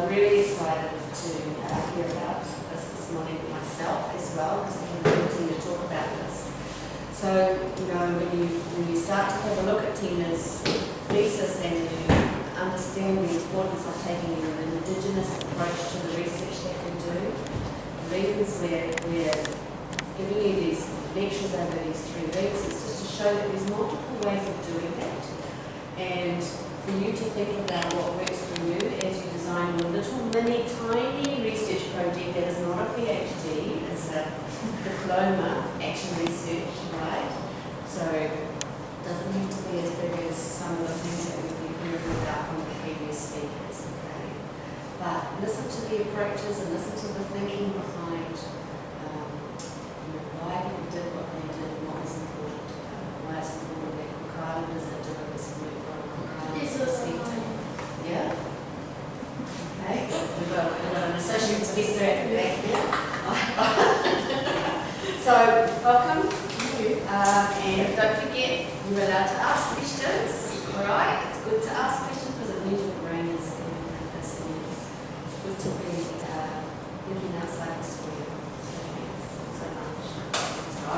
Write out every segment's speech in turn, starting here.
I'm really excited to uh, hear about this this morning myself as well, because I can continue to talk about this. So, you know, when you, when you start to have a look at Tina's thesis and you understand the importance of taking an indigenous approach to the research that we do, the reasons we're, we're giving you these lectures over these three weeks is just to show that there's multiple ways of doing that. And for you to think about what works for you as you design your little mini tiny research project that is not a PhD, it's a diploma action research, right? So it doesn't need to be as big as some of the things that we've hearing about from the previous speakers, okay? But listen to the approaches and listen to the thinking behind um, you know, why people did what they did and what was important to them. Why it's important that Cook Islanders are doing this work on Cook Islanders perspective. Yeah? Okay, we've got, we've got an associate professor at the back here. So, welcome. Um, and don't forget, you're allowed to ask questions, all right? It's good to ask questions because it means your brain is getting practice and it's good to be uh, thinking outside the square. So, thanks so much. So,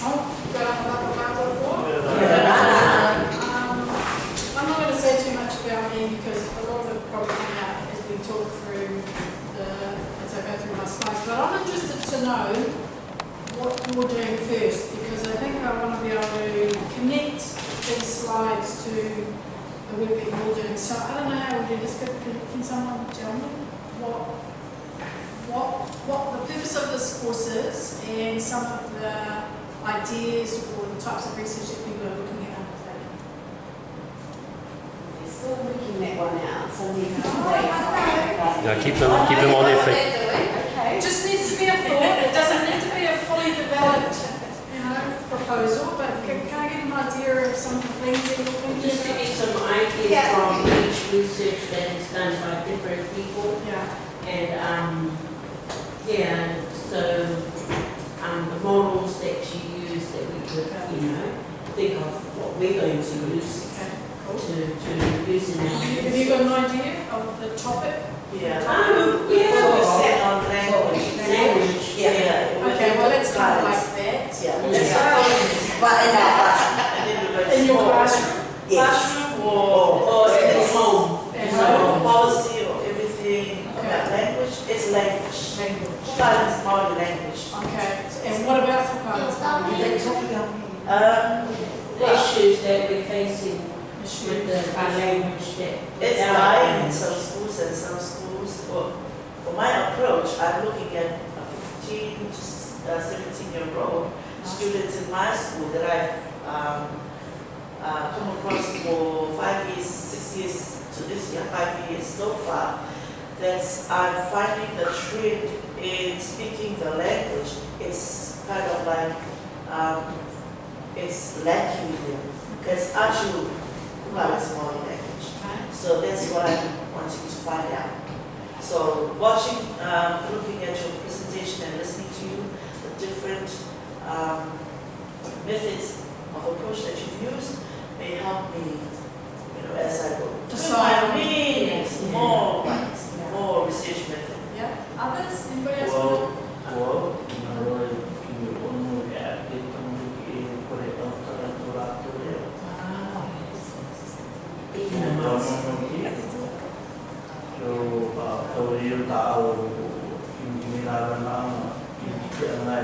Oh, got another round of applause? Um, I'm not going to say too much about me because a lot of it probably come out as we talk through the, as I go through my slides. But I'm interested to know what you're doing first because I think I want to be able to connect these slides to the work that you're doing. So I don't know how we do this, but can, can someone tell me what, what, what the purpose of this course is and some of the ideas or the types of research that people are looking at undertaking? we're still working that one out, so we have to wait for it. Yeah, keep them, keep them on their feet. Okay. It just needs to be a thought, it doesn't need to be a fully developed, you know, proposal, but can, can I get an idea of some of the things that you're thinking Just to about? get some ideas Yeah. from each research that is done by different people. Yeah, And, um, yeah, so, um, the models that you use that we could, you know, think of what we're going to use okay, to, cool. to use in our. Have you got an idea of the topic? Yeah. Um, We yeah. focus it on language. Language, Yeah. we Okay, well, let's kind of guys. like that. Yeah. Yeah. That's our focus. But in our class, And then we're In your small. classroom? yes. Classroom or, or at Yes. home. At So home? policy or everything Okay. about language, it's language. Language. Guidance is more language. Okay, and what about for guidance? They talk about me. Um, Issues that we're facing with the, our language that. It's dying in some schools and some schools, for, for my approach, I'm looking at a fifteen to s- uh, seventeen year old students in my school that I've, um, uh, come across for five years, six years to this year, five years so far, that I'm finding the trend in speaking the language, it's kind of like, um, it's lacking with them. Because actually, well, it's more language. So that's what I'm you to find out. So watching, um, looking at your presentation and listening to you, the different um, methods of approach that you've used may help me, you know, as I go. To on- means Yeah. more, Yeah. more research method. Yeah, others, anybody else? Well, well, জন্মগ্রহণ जो तवरील ताओ engineer नाम engineer है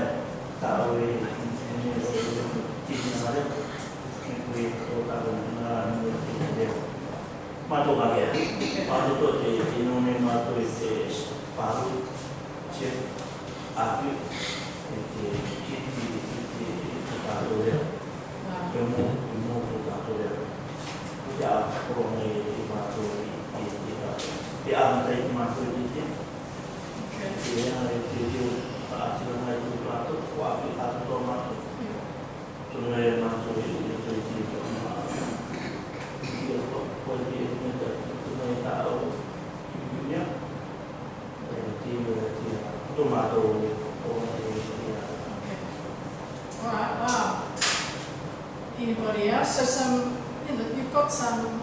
ताओ engineer तीन हमारे कोई तो ताओ engineer दे मातो కొన్ని మాకు anche rimasto di tempo che era il figlio faceva mai durato qua che ha tutto amato sono rimasto di tempo di tempo ma io poi di diventa un'età o in Giulia e ti ha tomato Wow. In Korea, so some some,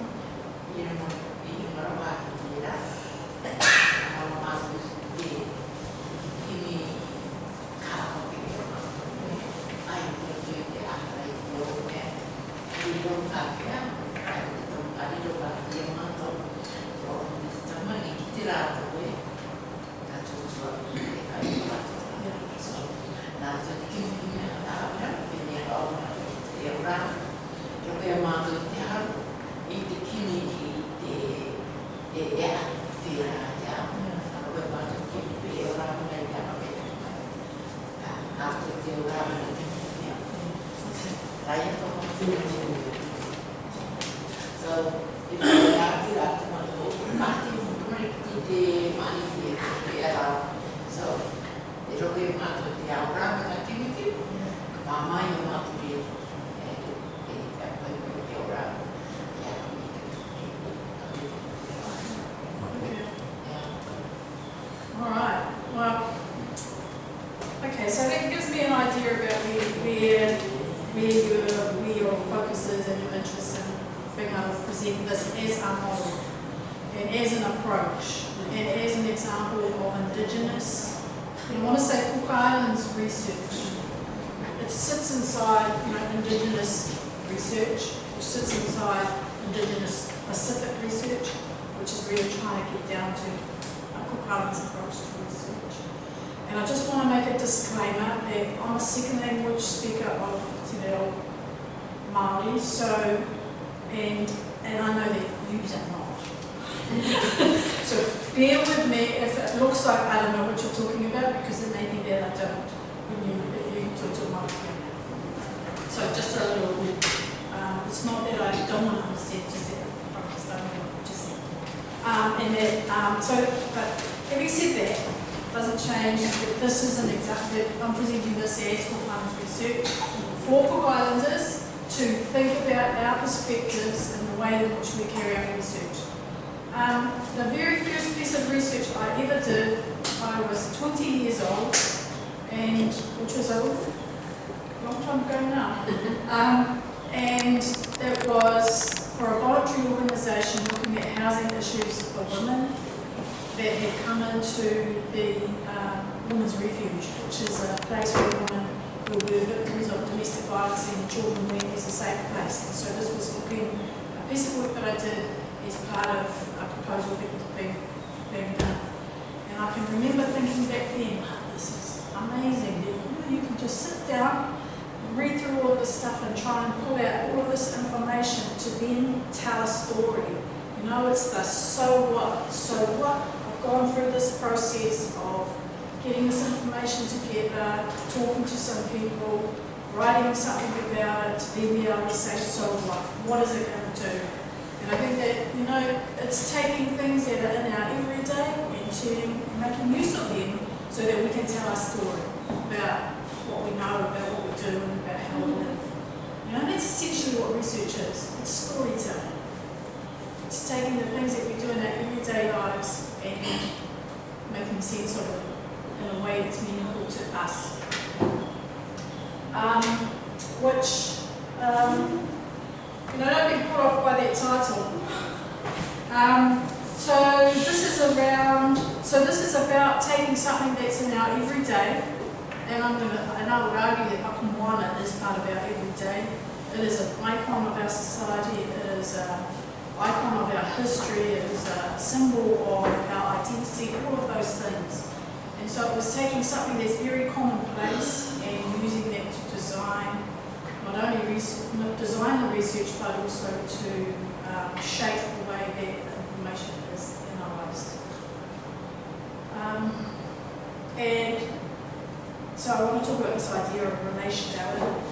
that this is an example, I'm presenting this as for Islands research for Cook Islanders to think about our perspectives and the way in which we carry out research. Um, the very first piece of research I ever did, I was 20 years old, and which was a long time ago now. um, and it was for a voluntary organisation looking at housing issues for women that had come into the um, Women's Refuge, which is a place where women who were victims of domestic violence and children went as a safe place. And so this was looking, a piece of work that I did as part of a proposal that was being, being done. And I can remember thinking back then, wow, this is amazing. You can just sit down, read through all of this stuff and try and pull out all of this information to then tell a story. You know, it's the so what, so what. Gone through this process of getting this information together, talking to some people, writing something about it, then be able to say, so what? What is it going to do? And I think that, you know, it's taking things that are in our everyday and turning, making use of them so that we can tell our story about what we know, about what we do, and about how we live. You know, that's essentially what research is. It's storytelling. It's taking the things that we do in our everyday lives and making sense of it in a way that's meaningful to us. Um, which, um, you know, don't be put off by that title. Um, so this is around, so this is about taking something that's in our everyday, and I'm gonna, and I would argue that Papamoana is part of our everyday. It is an icon of our society, it is icon of our history, it is a symbol of our identity, all of those things. And so it was taking something that's very commonplace and using that to design, not only design the research, but also to um, shape the way that information is analysed. Um, and so I want to talk about this idea of relationality.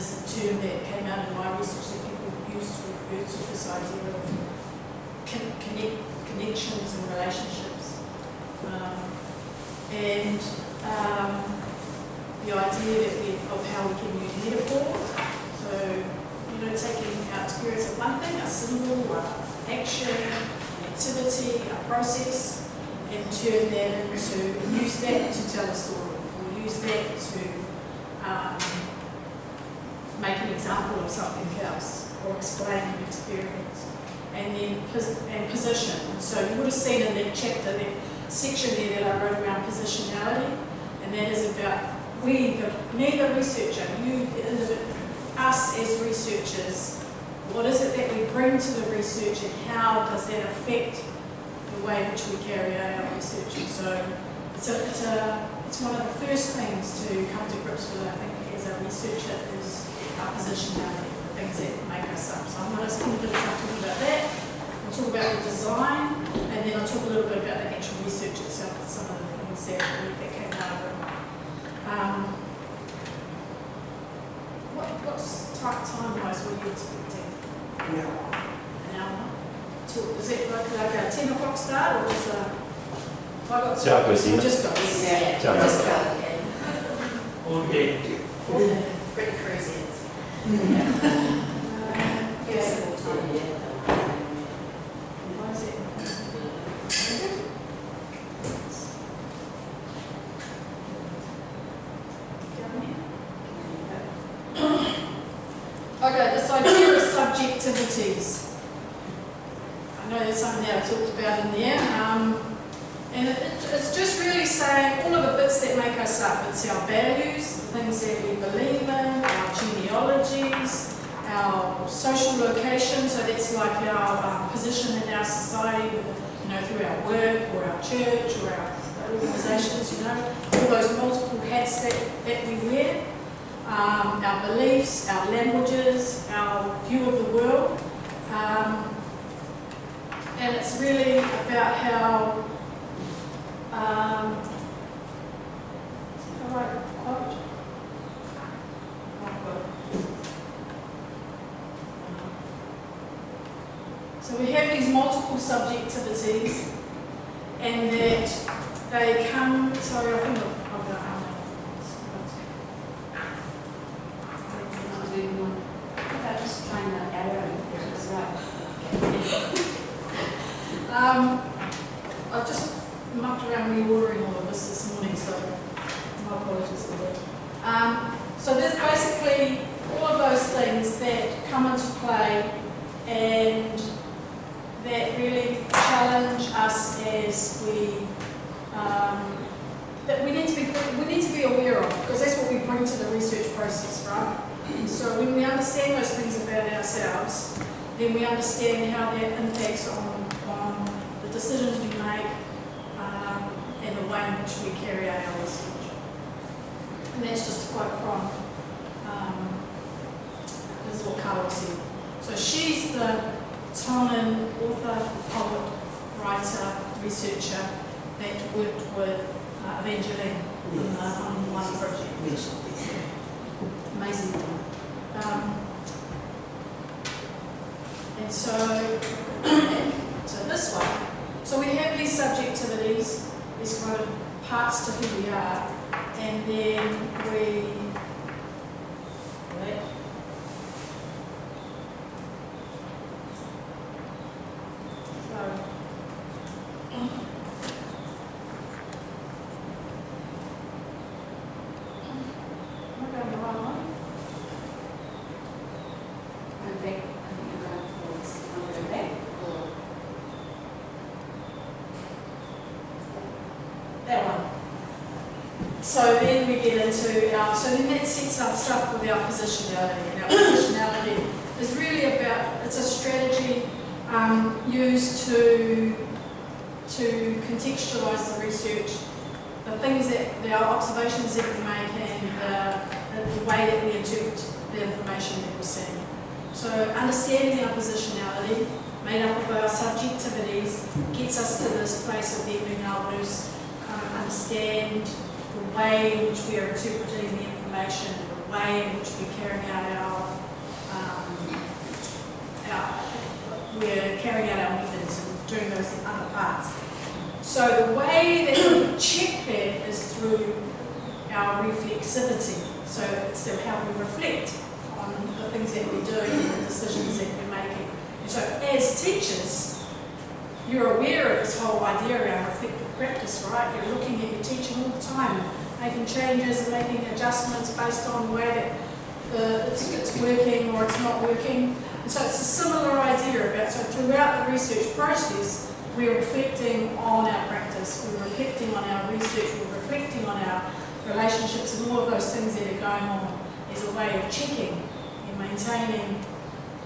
Is a term that came out in my research that people use to refer to this idea of connect, connections and relationships. Um, and um, the idea we, of how we can use metaphor. So, you know, taking our experience of one thing, a symbol, a action, an activity, a process, and turn that into, use that to tell a story, or use that to um, make an example of something else, or explain an experience. And then and position. So you would have seen in that chapter, that section there that I wrote around positionality, and that is about we, the, me the researcher, you, the us as researchers, What is it that we bring to the research and how does that affect the way in which we carry out our research? And so it's a, it's a, it's one of the first things to come to grips with, I think, as a researcher is our positionality, the things that make us up. So I'm going to spend a bit of time talking about that. I'll talk about the design, and then I'll talk a little bit about the actual research itself, and some of the things that, that came out of it. Um, what, what's time, time-wise, what are you expecting? An hour? Two, is it like, like a ten o'clock start, or just a? have I got. Ciao, Christina. Or Just go. Yeah, Ciao. just go again. Okay. Pretty crazy. うん。Really about how, um, is? Right quote. So we have these multiple subjectivities, and that they come. Sorry, I think So then we get into our, so then that sets us up with our positionality. And our positionality is really about, it's a strategy um, used to, to contextualise the research, the things that, the observations that we make and the, the way that we interpret the information that we're seeing. So understanding our positionality, made up of our subjectivities, gets us to this place of then being able to um, understand way in which we are interpreting the information, the way in which we're carrying out our, um, our we're carrying out our methods and doing those other parts. So the way that we check that is through our reflexivity. So it's how we reflect on the things that we're doing and the decisions that we're making. And so as teachers, you're aware of this whole idea around reflective practice, right? You're looking at your teaching all the time, making changes and making adjustments based on that the, it's, it's working or it's not working. And so it's a similar idea about, so throughout the research process, we're reflecting on our practice, we're reflecting on our research, we're reflecting on our relationships and all of those things that are going on as a way of checking and maintaining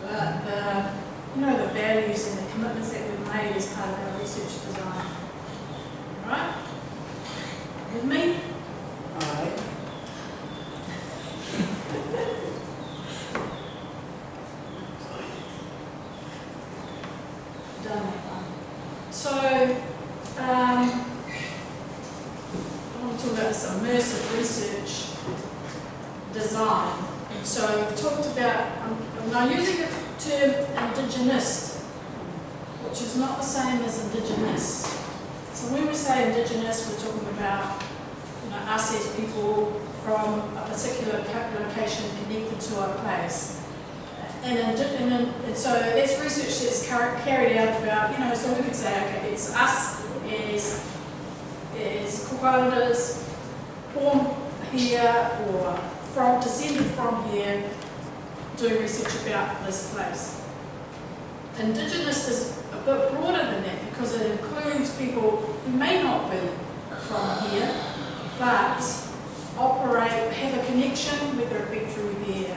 the, the, you know, the values and the commitments that we've made as part of our research design. Right? With me? Alright. done that one. So, um, I want to talk about this immersive research design. And so we've talked about, um, I'm now using the term indigenous, which is not the same as indigenous. So when we say indigenous, we're talking about, you know, us as people from a particular co- location connected to a place. And, in, and, in, and so that's research that's car- carried out about, you know, so we could say, okay, it's us as, as Cook Islanders, born here or from, descended from here, doing research about this place. Indigenous is a bit broader than that because it includes people who may not be from here, but operate, have a connection, whether it be through their,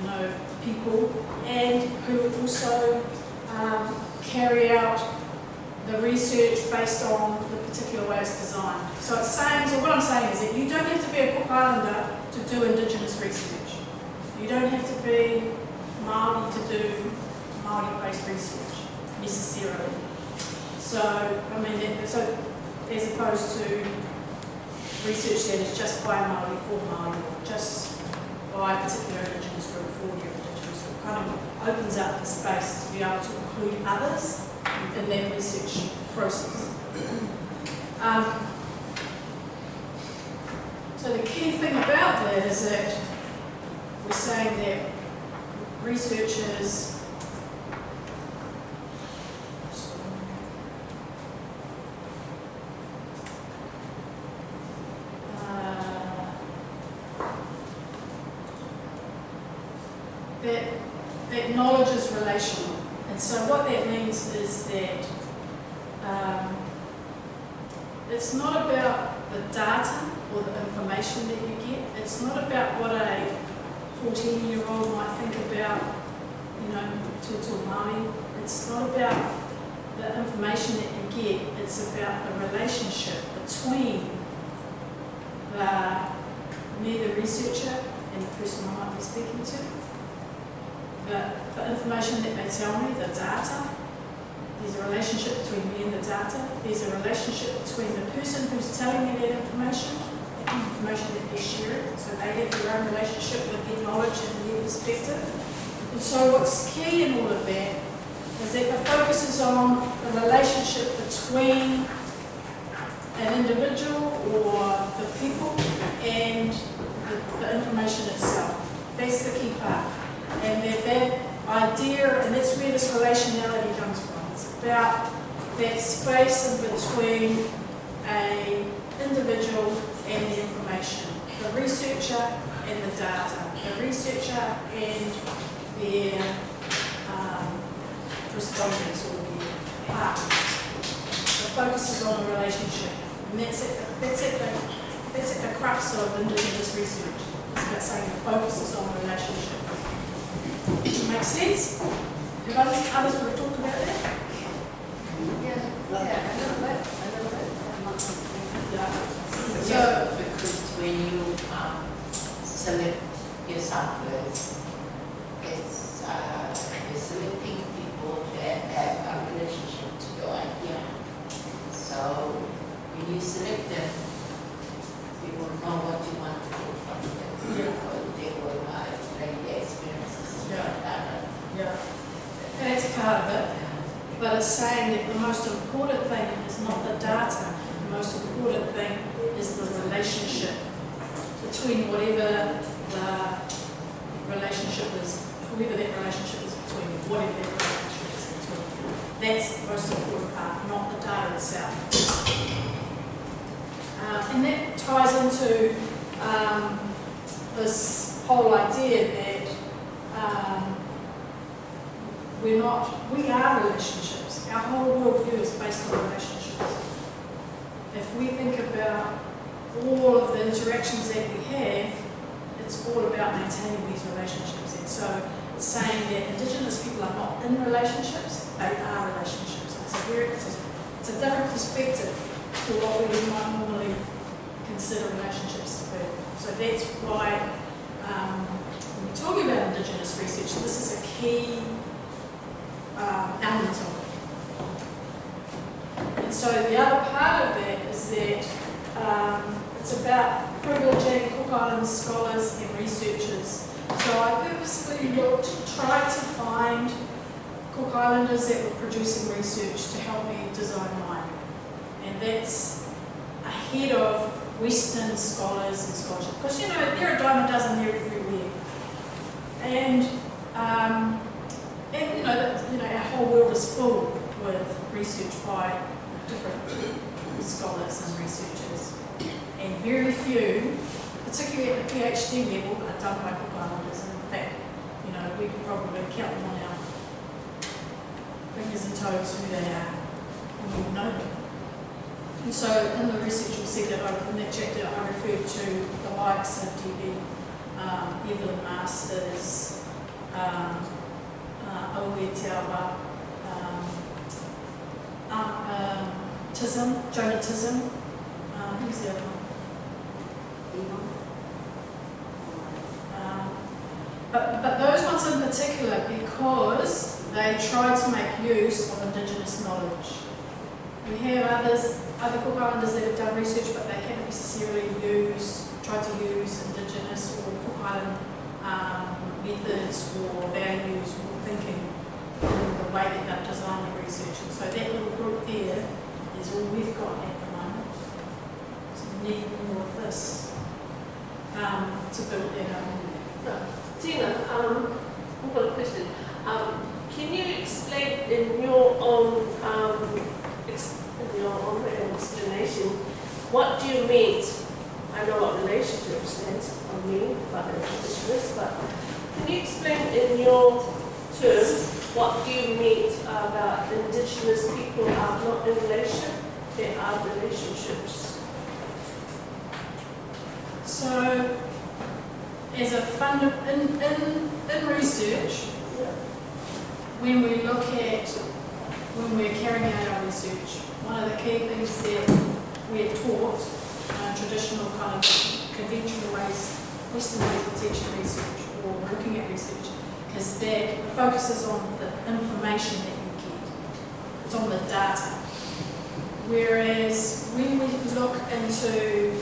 you know, people, and who also um, carry out the research based on the particular way it's designed. So it's saying, so what I'm saying is that you don't have to be a Cook Islander to do Indigenous research. You don't have to be Māori to do Māori-based research necessarily. So, I mean, so as opposed to research that is just by Māori for Māori, or just by a particular Indigenous group for group, kind of opens up the space to be able to include others in that research process. Um, so the key thing about that is that we're saying that researchers uh, that, that knowledge is relational. And so what that means is that um, it's not about the data or the information that you get. It's not about what a 14-year-old might think about, you know, Tutu Māori. It's not about the information that you get. It's about the relationship between the, me, the researcher, and the person I might be speaking to the, the information that they tell me, the data, there's a relationship between me and the data, there's a relationship between the person who's telling me that information, the information that they're sharing, so they have their own relationship with their knowledge and their perspective. And so what's key in all of that is that the focus is on the relationship between an individual or the people and the, the information itself. That's the key part and that that idea, and that's where this relationality comes from. It's about that space in between a individual and the information, the researcher and the data, the researcher and their um, respondents or their partners. The focus is on the relationship, and that's at the, that's at the, that's at the crux of Indigenous research. It's about saying the focus is on the relationship. Makes sense? Have others, others would have talked about that? Yeah, yeah, a little bit, a little bit. I'm not- So, So, because when you um, select your samplers, few, particularly at the PhD level, are done by Cook Islanders. And in fact, you know, we could probably count them on our fingers and toes who they are, and we would know them. And so in the research you'll see that I, in that chapter I referred to the likes of D.B. Um, Evelyn Masters, um, uh, Owe Tiawa, um, um, um, Tism, Jonah Tism, um, who's the other one? Um, but, but those ones in particular because they try to make use of Indigenous knowledge. We have others, other Cook Islanders that have done research, but they haven't necessarily used, tried to use Indigenous or Cook Island um, methods or values or thinking in the way that they've designed the research. And so that little group there is all we've got at the moment. So we need more of this um, to build that up. Tina, um, I've got a question. Um, can you explain in your own, um, in your own explanation, what do you mean? I know what relationship stands for me, but this, but can you explain in your terms, what do you mean about indigenous people are not in relation, they are relationships? So, as a fund, in, in, in research, when we look at, when we're carrying out our research, one of the key things that we're taught, uh, traditional kind of conventional ways, Western ways of teaching research or looking at research, is that it focuses on the information that you get. It's on the data. Whereas when we look into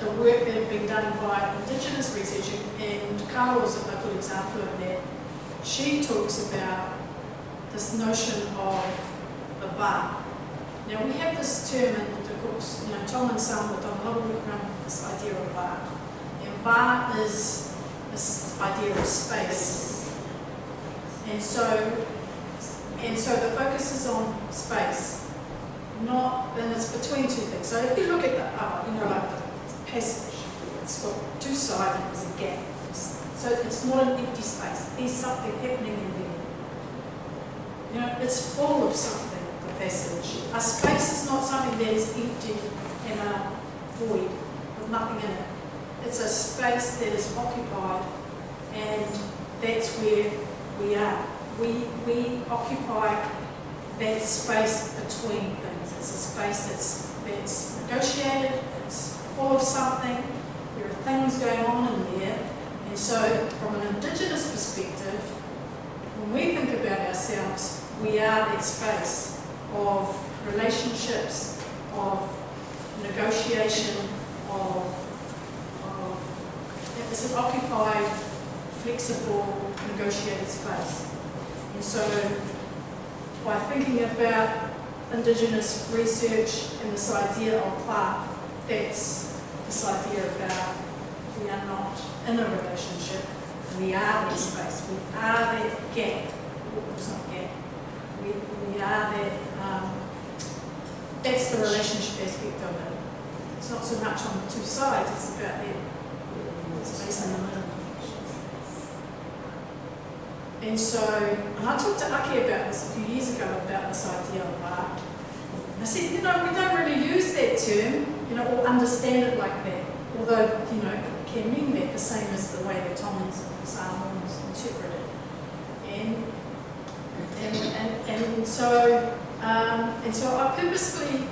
the work that has been done by Indigenous research, and Carla's a good example of that. She talks about this notion of a va. Now we have this term in the course, you know, Tom and Sam a lot of work around this idea of va. And va is this idea of space. And so, and so the focus is on space, not, and it's between two things. So if you look at the, uh, you know, like the passage. It's got two sides and there's a gap. So it's not an empty space. There's something happening in there. You know, it's full of something, the passage. A space is not something that is empty and a void with nothing in it. It's a space that is occupied and that's where we are. We, we occupy that space between things. It's a space that's, that's negotiated, it's full of something, there are things going on in there. And so, from an Indigenous perspective, when we think about ourselves, we are that space of relationships, of negotiation, of, of it's an occupied, flexible, negotiated space. And so, by thinking about Indigenous research and this idea of Clark, that's this idea about we are not in a relationship, we are that space, we are that gap, it's not gap, we, we are that, um, that's the relationship aspect of it. It's not so much on the two sides, it's about that space in the middle. And so, and I talked to Aki about this a few years ago, about this idea of art. I said, you know, we don't really use that term, you know, or understand it like that. Although, you know, it can mean that the same as the way that Tom and Simons interpret it. And, and, and, and so, um, and so I purposefully,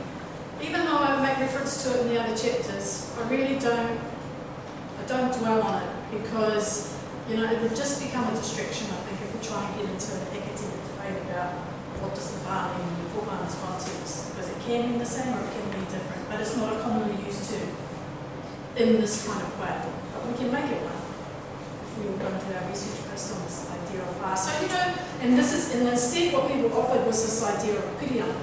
even though I make reference to it in the other chapters, I really don't, I don't dwell on it because, you know, it would just become a distraction, I think, if we try and get into an academic debate about what does the Bali mean in Pōmana's context, because it can mean the same or it can but it's not a commonly used term in this kind of way. But we can make it one if we were going to do our research based on this idea of bar. So, you know, and this is, and instead what were offered was this idea of pirion,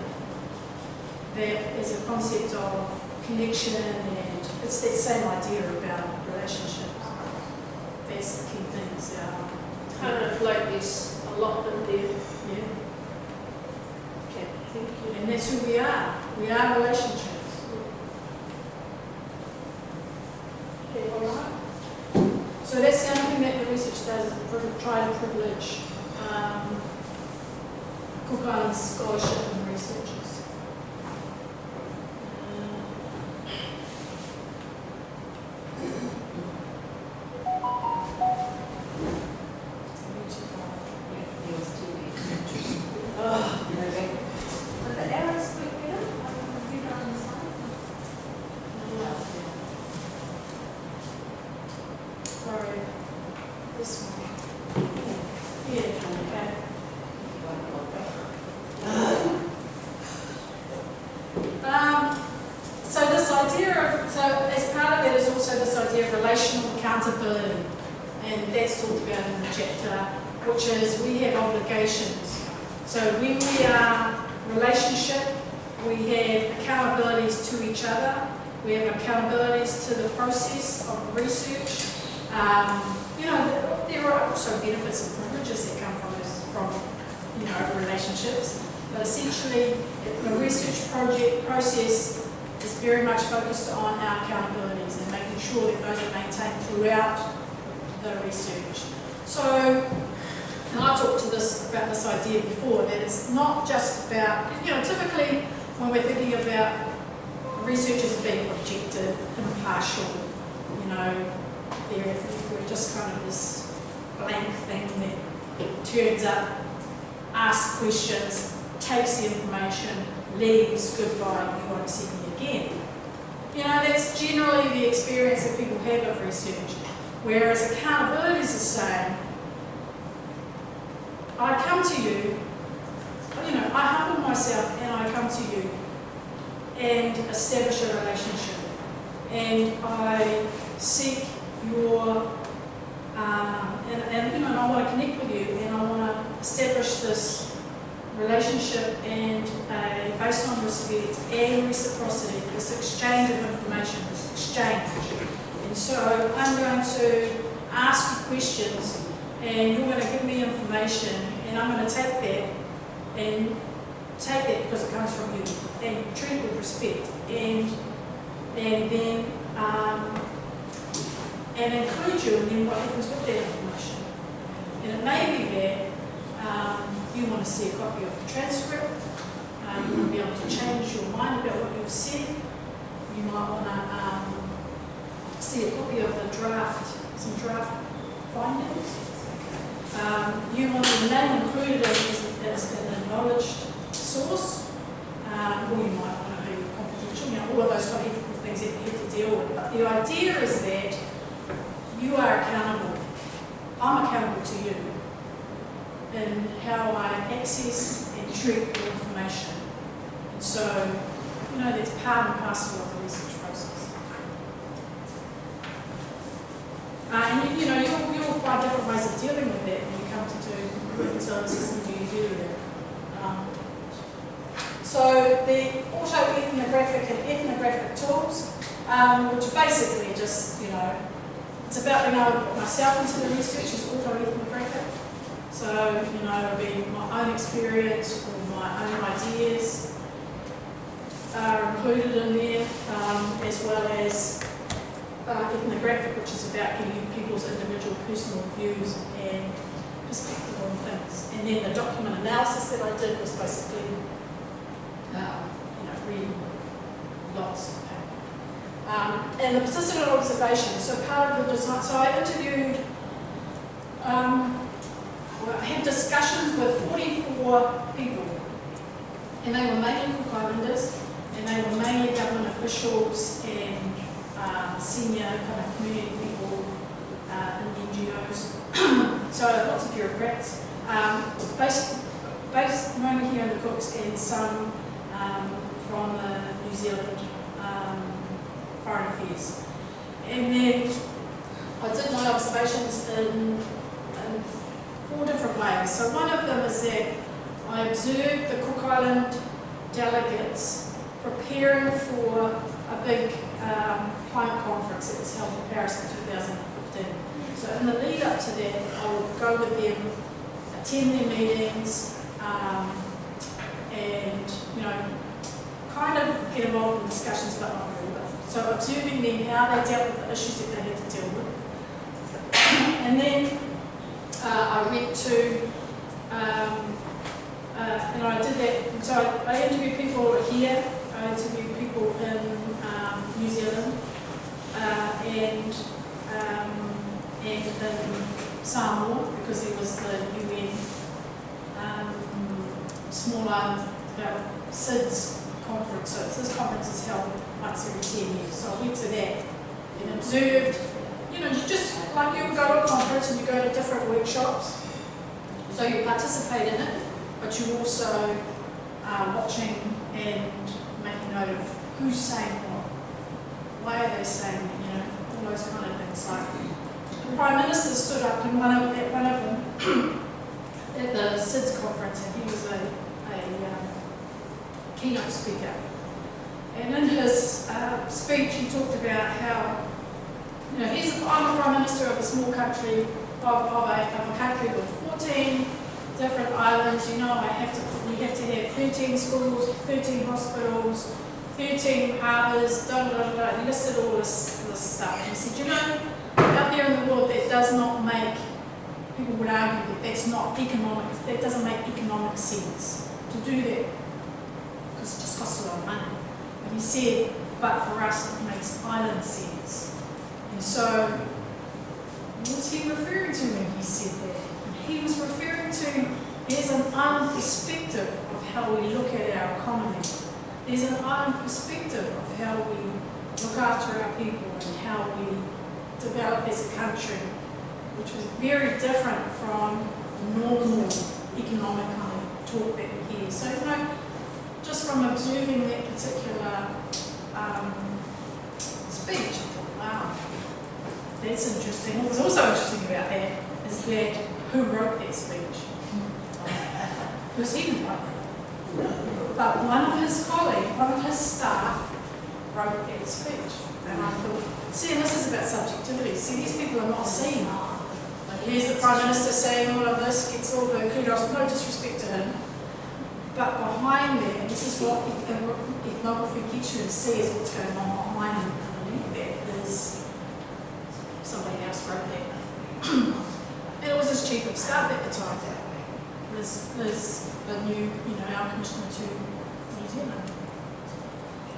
that is a concept of connection and it's that same idea about relationships. That's the key things. Um, Kind of like this, a lot of them there. yeah. Okay, thank you. And that's who we are. We are relationships. Okay, All right. So that's the only thing research try to privilege um, Cook Island scholarship and researchers. Establish this relationship and uh, based on respect and reciprocity, this exchange of information, this exchange. And so I'm going to ask you questions and you're going to give me information and I'm going to take that and take that because it comes from you and treat it with respect and and then um, and include you in what happens with that information. And it may be that um, you want to see a copy of the transcript, uh, you want to be able to change your mind about what you've said, you might want to um, see a copy of the draft, some draft findings. Um, you want the name included as, as an acknowledged source, um, or you might want to be confidential, you know, all of those kind of things that you have to deal with. But the idea is that you are accountable. I'm accountable to you in how I access and treat the information. And so, you know, that's part and parcel of the research process. Uh, and you, know, you'll, you'll find different ways of dealing with that when you come to do services and do you do that. Um, so the auto-ethnographic and ethnographic tools, um, which basically just, you know, it's about being able to put myself into the research is auto-ethnographic. So, you know, it'll be my own experience or my own ideas are included in there, um, as well as uh, ethnographic, which is about giving people's individual personal views and perspective on things. And then the document analysis that I did was basically, um, you know, reading lots of paper. Um, and the persistent observation, so part of the design, so I interviewed, um, had discussions with 44 people, and they were mainly Cook Islanders, and they were mainly government officials and um, senior kind of community people uh, in NGOs. so lots of bureaucrats, um, based, based mainly here in the Cooks, and some um, from the New Zealand um, Foreign Affairs. And then I did my observations in, in four different ways. So one of them is that I observed the Cook Island delegates preparing for a big um, climate conference that was held in Paris in 2015. So in the lead up to that, I would go with them, attend their meetings, um, and you know, kind of get involved in discussions, but not really. So observing them, how they dealt with the issues that they had to deal with. And then uh, I went to, um, uh, and I did that, so I, I interviewed people here, I interviewed people in um, New Zealand, uh, and, um, and in Samoa, because it was the UN um, Small Island uh, SIDS conference. So this conference is held once every 10 years. So I went to that and observed you know, you just, like you go to a conference and you go to different workshops, so you participate in it, but you also are watching and making note of who's saying what, why are they saying it, you know, all those kind of things. Like the Prime Minister stood up in one of, at one of them at the SIDS conference and he was a, a um, keynote speaker. And in his uh, speech he talked about how you know, he's, I'm the Prime Minister of a small country, of, of, a, of a country with 14 different islands. You know, I have to, we have to have 13 schools, 13 hospitals, 13 harbours, da da da. He listed all this, this stuff. And he said, you know, out there in the world that does not make, people would argue that that's not economic, that doesn't make economic sense to do that because it just costs a lot of money. And he said, but for us it makes island sense. So, what was he referring to when he said that? He was referring to there's an island perspective of how we look at our economy. There's an island perspective of how we look after our people and how we develop as a country, which was very different from normal economic kind of talk that we hear. So, you know, just from observing that particular um, speech, that's interesting. What was also interesting about that is that who wrote that speech? Because he didn't write it. But one of his colleagues, one of his staff, wrote that speech. And I thought, see, and this is about subjectivity. See, these people are not seeing. Like, here's the Prime Minister saying all of this, gets all the kudos, no disrespect to him. But behind there, this is what ethnography gets you to see is what's going on behind. That is somebody else wrote that. and it was his chief of staff at the time. Liz, Liz, the new, you know, our commissioner to New Zealand.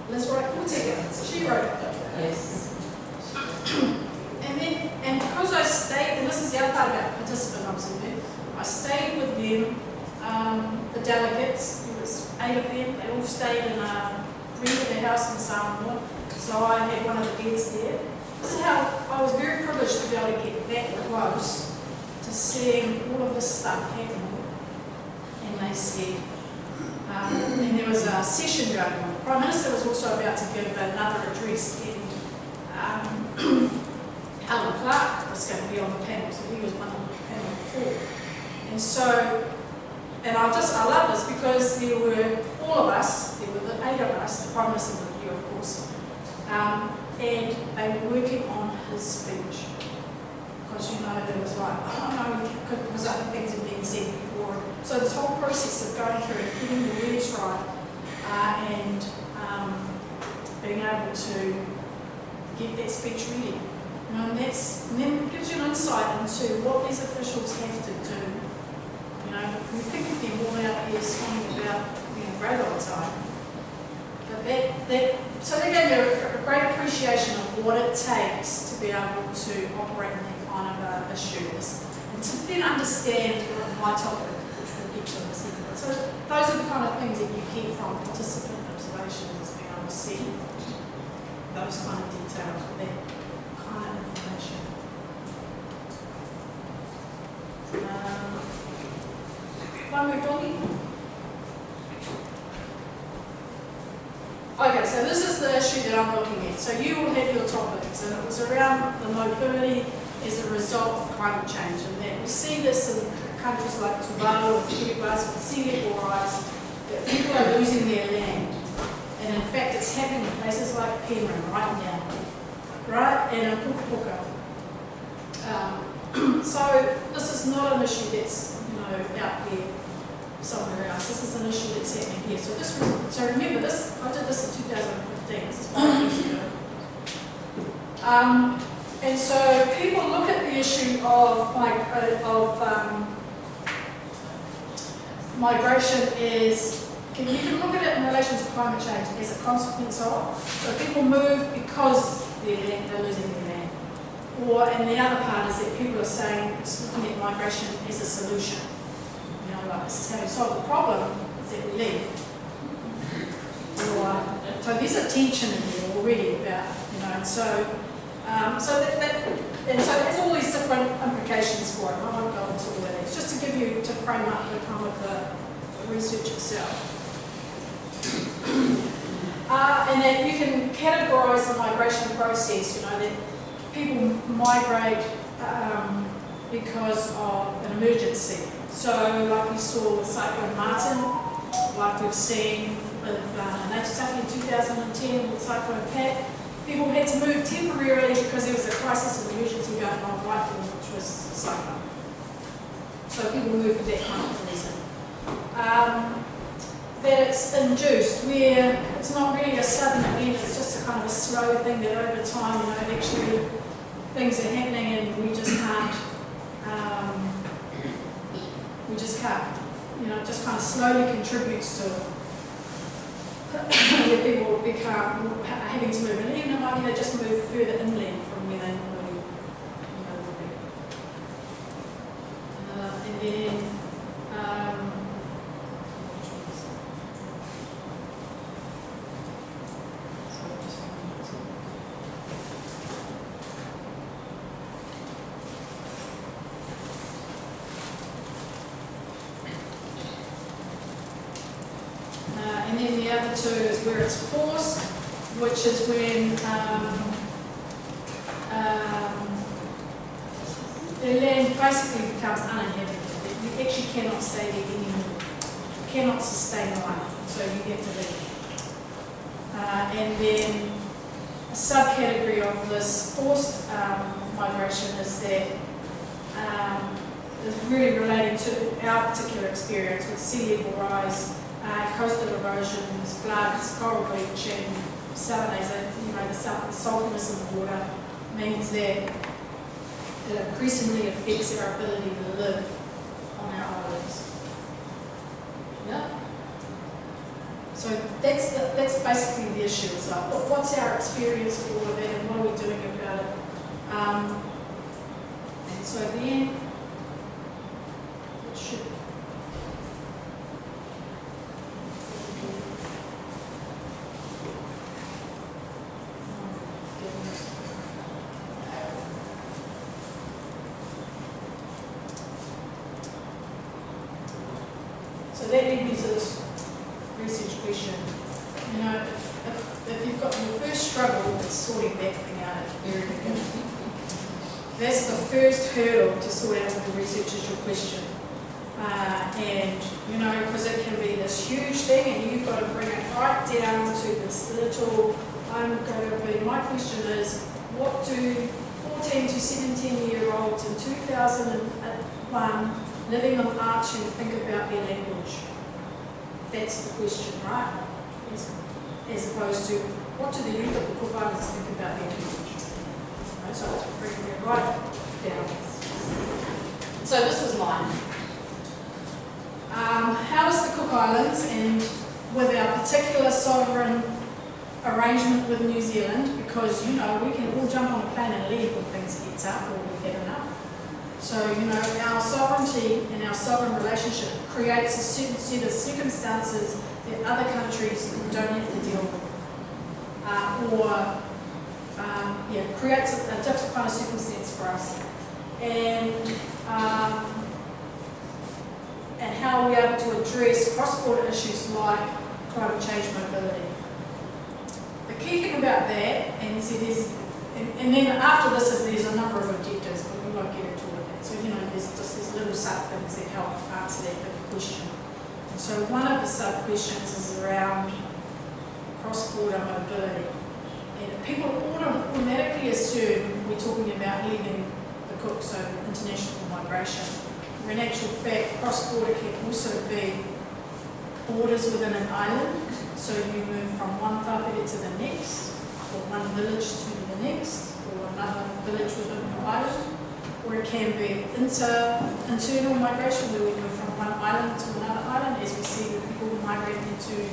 Liz Wright Koteka, she wrote it. Yes. And then, and because I stayed, and this is the other part about participant observation, I stayed with them, um, the delegates, there was eight of them, they all stayed in a, rented a house in Samoa, so I had one of the beds there. How I was very privileged to be able to get that close to seeing all of this stuff happening. And they said, um, and there was a session going on. The Prime Minister was also about to give another address, and um, Helen Clark was going to be on the panel, so he was one on the panel before. And so, and I just, I love this because there were all of us, there were the eight of us, the Prime Minister was here, of course, um, and they were working on his speech. Because you know, there was like, don't know, because other things had been said before. So this whole process of going through and getting the words right uh, and um, being able to get that speech ready. You know, and that's and then gives you an insight into what these officials have to do. You know, we think of them all out here singing about being great all the time. But that, that so they gave me a, a great appreciation of what it takes to be able to operate in that kind of a issues and to then understand my topic, which we'll get to in a second. So those are the kind of things that you get from participant observations, being able to see those kind of details with that kind of information. Um, One more doggy. Okay, so this is the issue that I'm looking at. So you will have your topics, and it was around the mobility as a result of climate change, and that we see this in countries like Tuvalu and Kiribati sea level rise, that people are losing their land. And in fact, it's happening in places like Penrhyn right now, right, and in Pukapuka. Um, so this is not an issue that's, you know, out there somewhere else. This is an issue that's happening here. So this was, so remember this, I did this in 2015, this is five years. Um, and so people look at the issue of, uh, of um, migration is, can, you can look at it in relation to climate change as a consequence of. So people move because they're, they're losing their land. Or, and the other part is that people are saying, looking at migration as a solution. How we solve the problem, is that we leave. Or, so there's a tension in there already about, you know, and so, um, so that, that, and so there's all these different implications for it. I won't go into all of these, just to give you, to frame up the kind of the, the research itself. Uh, and then you can categorise the migration process, you know, that people migrate um, because of an emergency. So like we saw with Cyclone Martin, like we've seen with uh, Aitutaki in 2010 with Cyclone Pat, people had to move temporarily because there was a crisis of emergency going on right there, which was cyclone. So people moved for that kind of reason. Um, that it's induced, where it's not really a sudden event, it's just a kind of a slow thing that over time, you know, actually things are happening and we just can't, um, we just can't, you know, it just kind of slowly contributes to where people become having to move, and even might be they just move further inland from where they normally, you know, would be. Uh, and then, um, Uh, is where it's forced, which is when um, um, the land basically becomes uninhabitable. You actually cannot stay there anymore. You cannot sustain life, so you have to leave. Uh, and then a subcategory of this forced um, migration is that um, is really relating to our particular experience with sea level rise uh, coastal erosions, floods, coral bleaching, salination, you know, the, salt, saltiness of the water means that it increasingly affects our ability to live on our islands. Yeah? So that's, the, that's basically the issue. So what, what's our experience of all of that and what are we doing about it? Um, and so it should So that led me to this research question. You know, if, if you've got your first struggle with sorting that thing out at the very beginning, that's the first hurdle to sort out with the research is your question. Uh, and, you know, because it can be this huge thing and you've got to bring it right down to this little, I'm going to be, my question is, what do 14 to 17 year olds in 2001 living on Atiu think about their language? That's the question, right? As, as opposed to, the youth of the Cook Islands think about their language? Right, so it right down. So this was mine. Um, does the Cook Islands and with our particular sovereign arrangement with New Zealand, because you know we can all jump on a plane and leave when things get tough or we've had enough. So, you know, our sovereignty and our sovereign relationship creates a certain set of circumstances that other countries don't have to deal with. Uh, or, um, yeah, creates a, a different kind of circumstance for us. And, um, and how are we're able to address cross-border issues like climate change mobility. The key thing about that, and you see there's, and, and then after this is there's a number of objectives, but we won't get into all of that. So, you know, there's just these little sub things that help answer that big question. And so one of the sub questions is around cross-border mobility. And people automatically assume we're talking about leaving the cook, so international migration. When in actual fact, cross-border can also be borders within an island. So you move from one tapere to the next, or one village to the next, or another village within your island. Or it can be inter, internal migration, where we move from one island to another island, as we see with people migrating into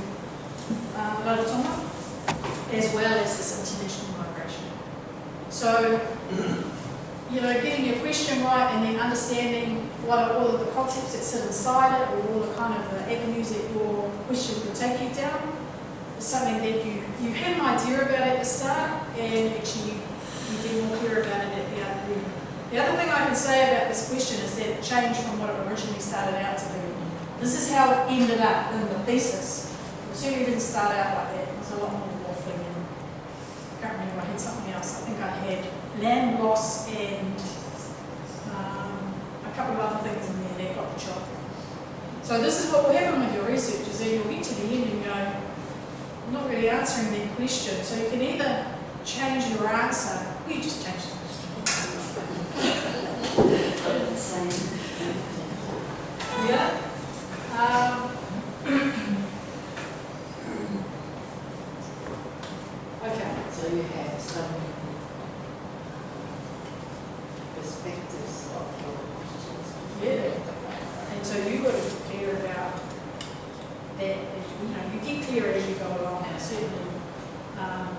uh, as well as this international migration. So, you know, getting your question right and then understanding what are all of the concepts that sit inside it, or all the kind of the avenues that your question could take you down, is something that you, you had an idea about at the start, and actually you, you get more clear about it at the other end. The other thing I can say about this question is that it changed from what it originally started out to be. This is how it ended up in the thesis. It certainly didn't start out like that. It was a lot more waffling and I can't remember, I had something else. I think I had land loss and um, a couple of other things in there that got the job. So this is what will happen with your research, is that you'll get to the end and go, I'm not really answering that question. So you can either change your answer, or you just change the question. Yeah. Um, okay. So you have some perspectives of your questions. Yeah. And so you got to be clear about that, as you you know, you get clear as you go along, and certainly. Um,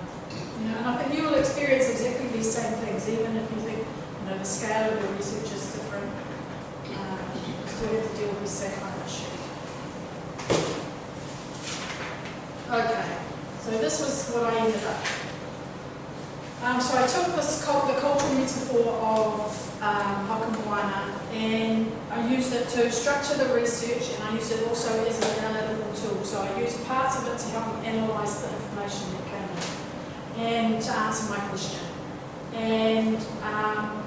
you know, and I think you will experience exactly these same things, even if you think, you know, the scale of your research is different. Um, you still have to deal with the same kind of issue. Okay, so this was what I ended up. Um, so I took this cult, the cultural metaphor of um, Whakamoana and I used it to structure the research and I used it also as an analytical tool. So I used parts of it to help me analyse the information that came in and to answer my question. And um,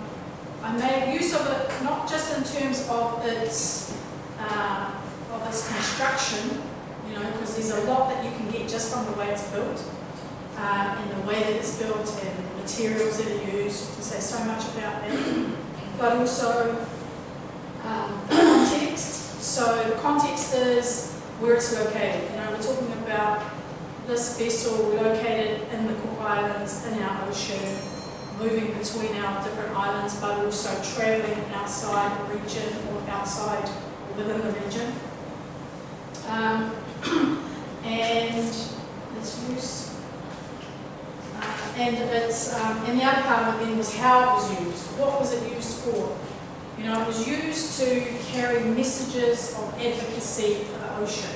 I made use of it not just in terms of its, uh, of its construction, you know, because there's a lot that you can get just from the way it's built um, and the way that it's built and the materials that are used. Can say so much about them, But also um, context. So the context is where it's located. You know, we're talking about this vessel located in the Cook Islands, in our ocean, moving between our different islands, but also travelling outside the region or outside or within the region. Um, and its use. And it's, um, and the other part of it then was how it was used. What was it used for? You know, it was used to carry messages of advocacy for the ocean.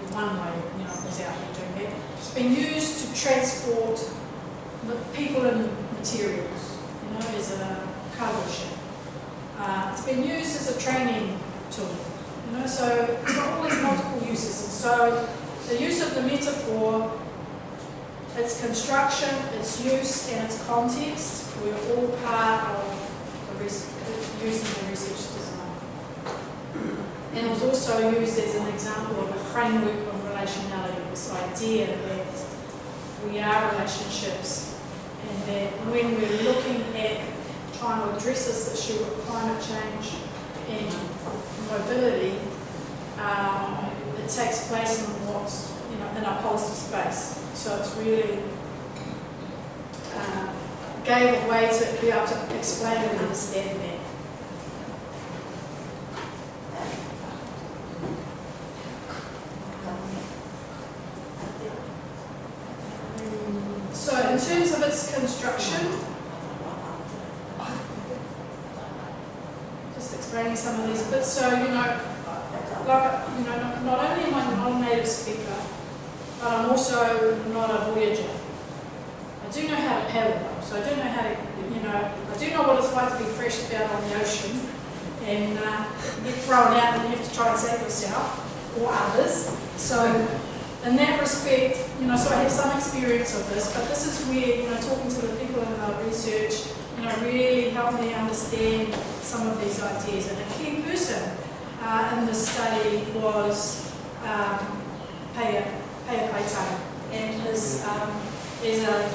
In one way, you know, it was out here doing that. It's been used to transport people and materials, you know, as a cargo ship. Uh, it's been used as a training tool, you know, so it's got all these multiple uses. And so the use of the metaphor, its construction, its use, and its context were all part of the using the research design. And it was also used as an example of a framework of relationality, this idea that we are relationships and that when we're looking at trying to address this issue of climate change and mobility, um, it takes place in what's, you know, policy space. So it's really um, gave a way to be able to explain and understand that. So in terms of its construction, explaining some of these bits. So, you know, like, you know, not, not only am I not a native speaker, but I'm also not a voyager. I do know how to paddle though, so I do know how to, you know, I do know what it's like to be fresh out on the ocean and uh, get thrown out and you have to try and save yourself or others. So in that respect, you know, so I have some experience of this, but this is where, you know, talking to the people in our research, you know, really helped me understand some of these ideas. And a key person uh, in this study was um, Peia, Peia Paitara, and his, um, is a,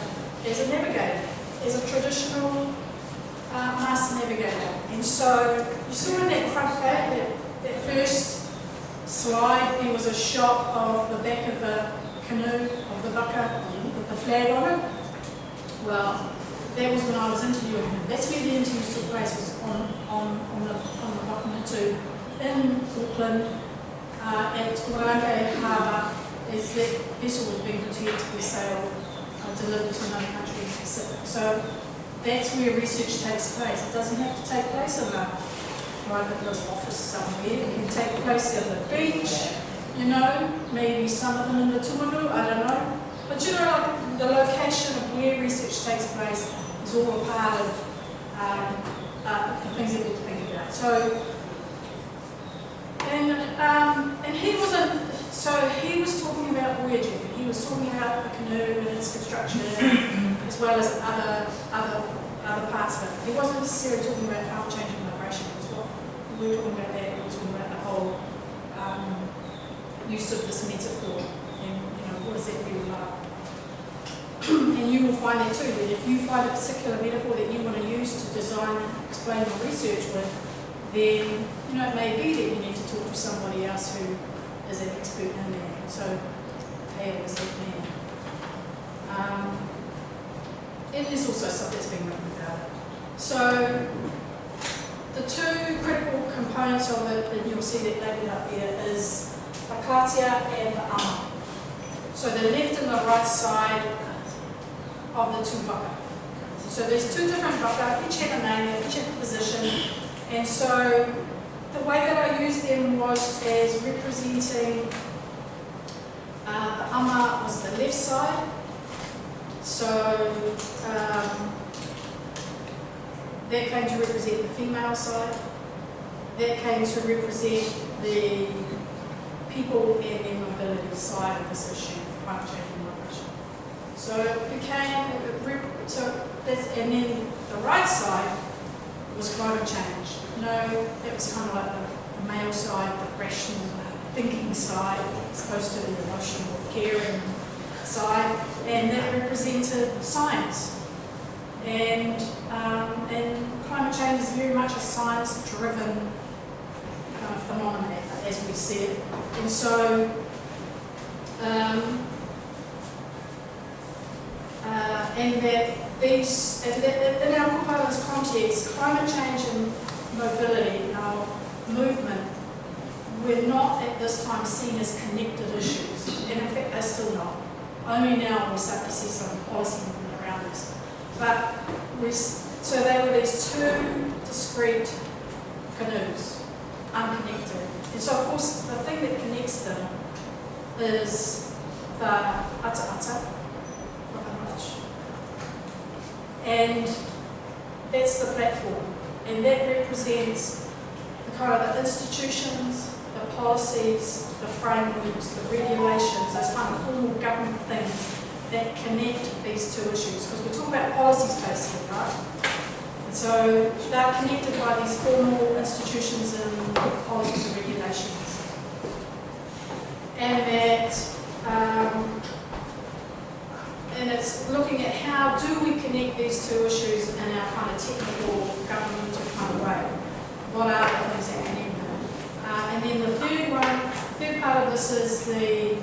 is a navigator, is a traditional uh, master navigator. And so you saw in that front page, that, that first slide, there was a shot of the back of the canoe of the vaka with the flag on it. Well, that was when I was interviewing him. That's where the interviews took place, was on, on, on the, on the Wakamatu in Auckland, uh, at Wairangi Harbour, as that vessel was being prepared to be sailed, uh, delivered to another country in the Pacific. So that's where research takes place. It doesn't have to take place in a private little office somewhere. It can take place on the beach, you know, maybe I don't know. But you know, the location of where research takes place is all a part of um, uh, the things that we think about. So, and um, and he wasn't. So he was talking about voyaging. He was talking about the canoe and its construction, as well as other other other parts of it. He wasn't necessarily talking about climate change and migration. As well. We were talking about that. We were talking about the whole um, use of this metaphor and you what that really like. and you will find that too, that if you find a particular metaphor that you want to use to design and explain your research with, then you know it may be that you need to talk to somebody else who is an expert in that. So Peia was that man. Um, and there's also stuff that's been written about it. So the two critical components of it that you'll see that labelled up there is the katea and the. So the left and the right side of the two vaka. So there's two different vaka, each had a name, each had a position, and so the way that I used them was as representing uh, the ama was the left side. So um, that came to represent the female side. That came to represent the people and their mobility side of this issue, climate change and migration. So it became, so that's, and then the right side was climate change. No, it was kind of like the, the male side, the rational, thinking side, as opposed to the emotional, caring side, and that represented science. And, um, and climate change is very much a science-driven kind of phenomenon, as we see it. And so, um, uh, and that these, and in our proposed context, climate change and mobility, our movement, were not at this time seen as connected issues. And in fact, they're still not. Only now we start to see some policy movement around this. But we, so they were these two discrete canoes, unconnected. And so of course the thing that connects them is the ata ata, and that's the platform. And that represents the kind of the institutions, the policies, the frameworks, the regulations, those kind of formal government things that connect these two issues. Because we're talking about space here, right? And so they're connected by these formal institutions and policies and regulations. And that um, and it's looking at how do we connect these two issues in our kind of technical governmental kind of way. What are the things that? Uh, and then the third one, third part of this is the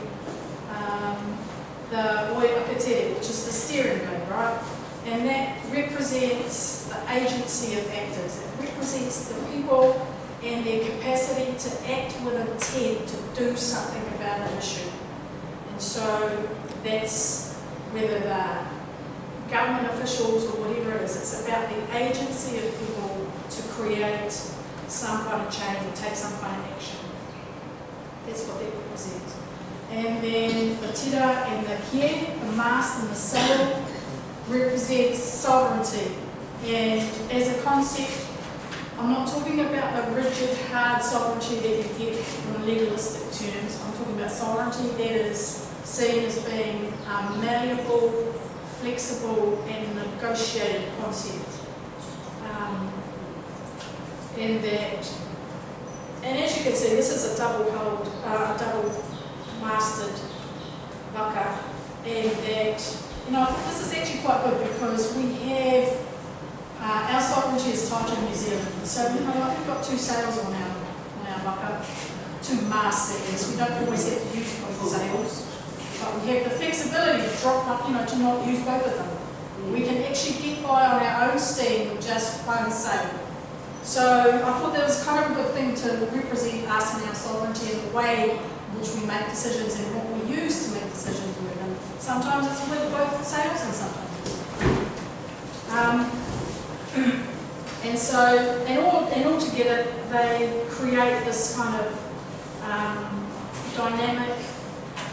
um, the Oiakatere, which is the steering wheel, right? And that represents the agency of actors. It represents the people and their capacity to act with intent to do something about an issue. And so that's whether they're government officials or whatever it is, it's about the agency of people to create some kind of change or take some kind of action. That's what they represent. And then the tira and the kie, the mast and the sail, represents sovereignty. And as a concept, I'm not talking about the rigid, hard sovereignty that you get in legalistic terms. I'm talking about sovereignty that is seen as being um, malleable, flexible, and negotiated concept. Um, and that, and as you can see, this is a double hulled, uh, a double masted waka, and that, you know, this is actually quite good because we have uh, our sovereignty is tied to New Zealand. So, you know, like we've got two sails on our, on our waka, two masts that is. We don't always have to use both sails. But we have the flexibility to drop up, you know, to not use both of them. We can actually get by on our own steam with just one sail. So I thought that was kind of a good thing to represent us and our sovereignty in the way in which we make decisions and what we use to make decisions with. And sometimes it's with both sails and sometimes it's um, and so, and all, and all together, they create this kind of um, dynamic,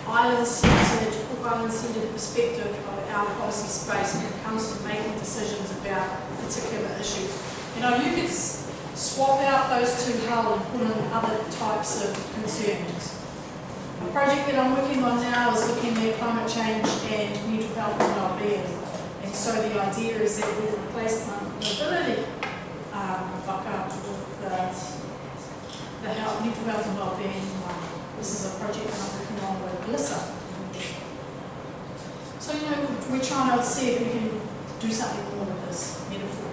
island-centered, island-centered perspective of our policy space when it comes to making decisions about particular issues. You know, you could swap out those two hull and put in other types of concerns. A project that I'm working on now is looking at climate change and mental health and well-being. And so the idea is that we replace the mobility um, with the, the health, mental health and well-being. This is a project I'm working on with Melissa. So, you know, we're trying to see if we can do something more with this metaphor.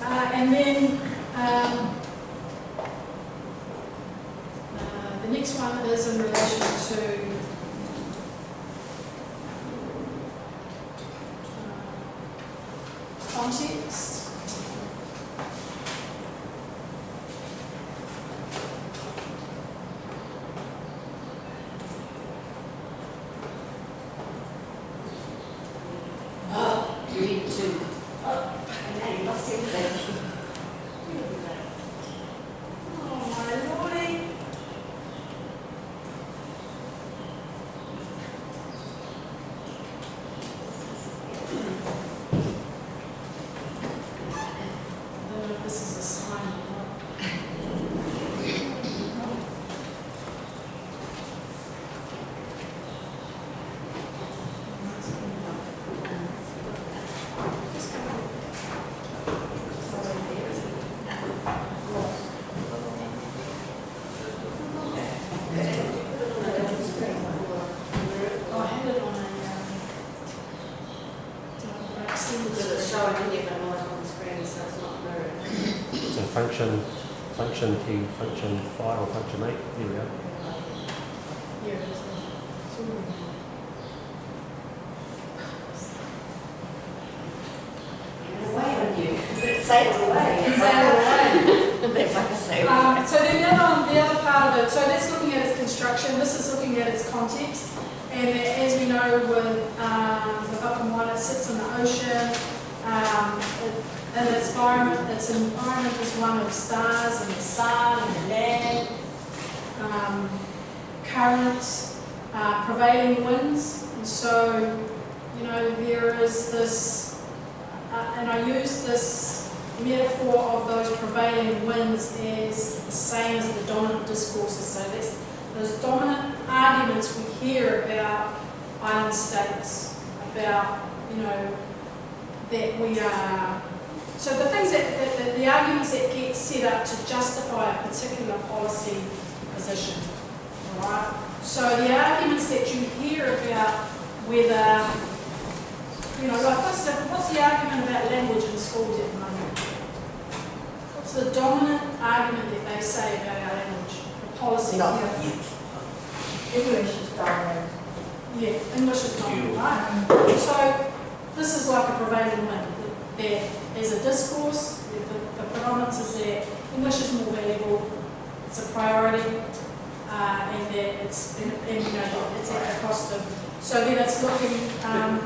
Uh, and then um, uh, the next one is in relation to uh, context. You need to. Oh my lordy. I don't know if this is a sign or not. Oh, I had it on a, um, uh, extended Because it's showing in here, but not on the screen, so it's not mirrored. So function, function key, function five or function eight, here we go. Here it is. It's all in there. It's away on you. Sail away. Sail away. That's like a sail. Um, so then the other, the other part of it, so that's looking at its construction, this is looking at its context. And as we know with um, the Whakamoana, it sits in the ocean, um, it, and its environment, its environment is one of stars and the sun and the land, um, currents, uh, prevailing winds. And so, you know, there is this, uh, and I use this metaphor of those prevailing winds is the same as the dominant discourses. So that's those dominant arguments we hear about island states, about, you know, that we are. So the things that the arguments that get set up to justify a particular policy position, all right? So the arguments that you hear about whether, you know, like what's the, what's the argument about language in schools at the moment? What's the dominant argument that they say about our language, the policy? English is dominant. Yeah, English is dominant, right. So this is like a prevailing wind. That there's a discourse, the, the, the predominance is that English is more valuable, it's a priority uh, and it's, and, you know, it's at the cost of. So yeah, it's looking. Um,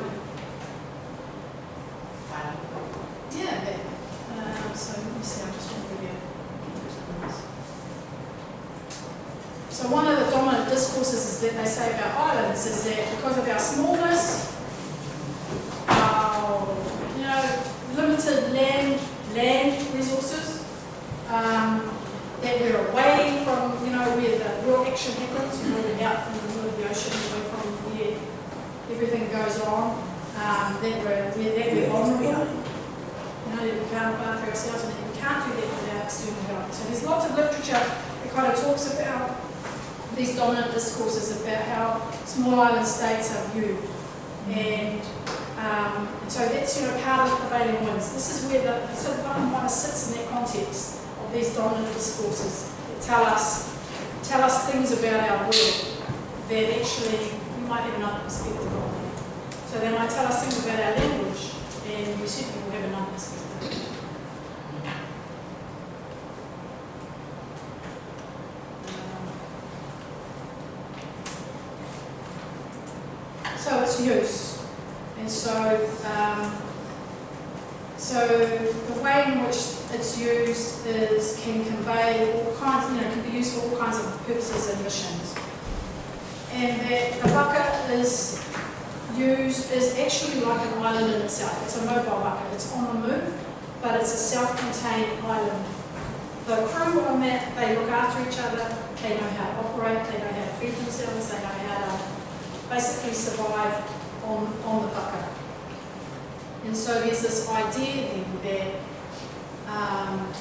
yeah, but, um, so let me see, I just to give So one of the dominant discourses that they say about islands is that because of our smallness, our you know, limited land land resources, um, that we're away from, you know, where the real action happens, we're out from the middle of the ocean, away from where everything goes on, um, that we're, we're, that we're vulnerable. You know, that we can't look after ourselves and we can't do that without external help. So there's lots of literature that kind of talks about these dominant discourses about how small island states are viewed. And um, so that's, you know, part of the prevailing winds. This is where the, sort of sits in that context these dominant discourses tell us, tell us things about our world that actually we might have another perspective on. So they might tell us things about our language, and we certainly will have another perspective. So its use. And so, um, so the way in which it's used is can convey all kinds, you know, can be used for all kinds of purposes and missions. And that the vaka is used is actually like an island in itself. It's a mobile vaka. It's on the move, but it's a self-contained island. The crew on that, they look after each other. They know how to operate. They know how to feed themselves. They know how to basically survive on, on the vaka. And so there's this idea then that, um,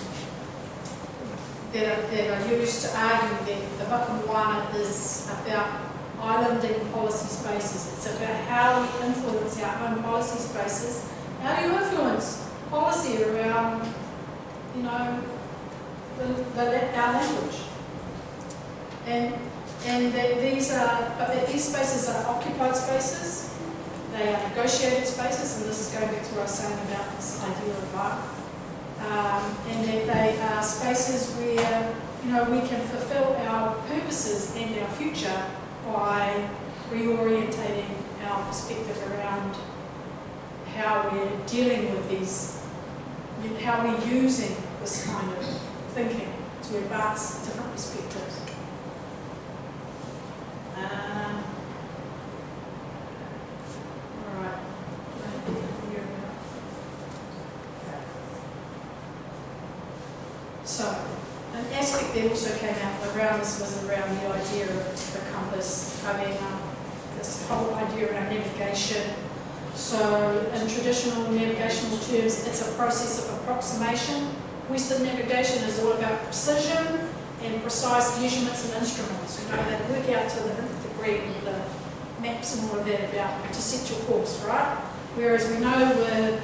that, are, that are used to argue that the Whakamoana is about islanding policy spaces. It's about how we influence our own policy spaces. How do you influence policy around, you know, the, the, our language? And and that these are, but that these spaces are occupied spaces, they are negotiated spaces, and this is going back to what I was saying about this idea of art. Um, and that they are spaces where, you know, we can fulfill our purposes and our future by reorientating our perspective around how we're dealing with these, how we're using this kind of thinking to advance different perspectives. Um, all right. So, an also came out around this was around the idea of the compass, having um, this whole idea around navigation. So, in traditional navigational terms, it's a process of approximation. Western navigation is all about precision and precise measurements and instruments. You know, they work out to the nth degree the maps and all of that about to set your course, right? Whereas we know with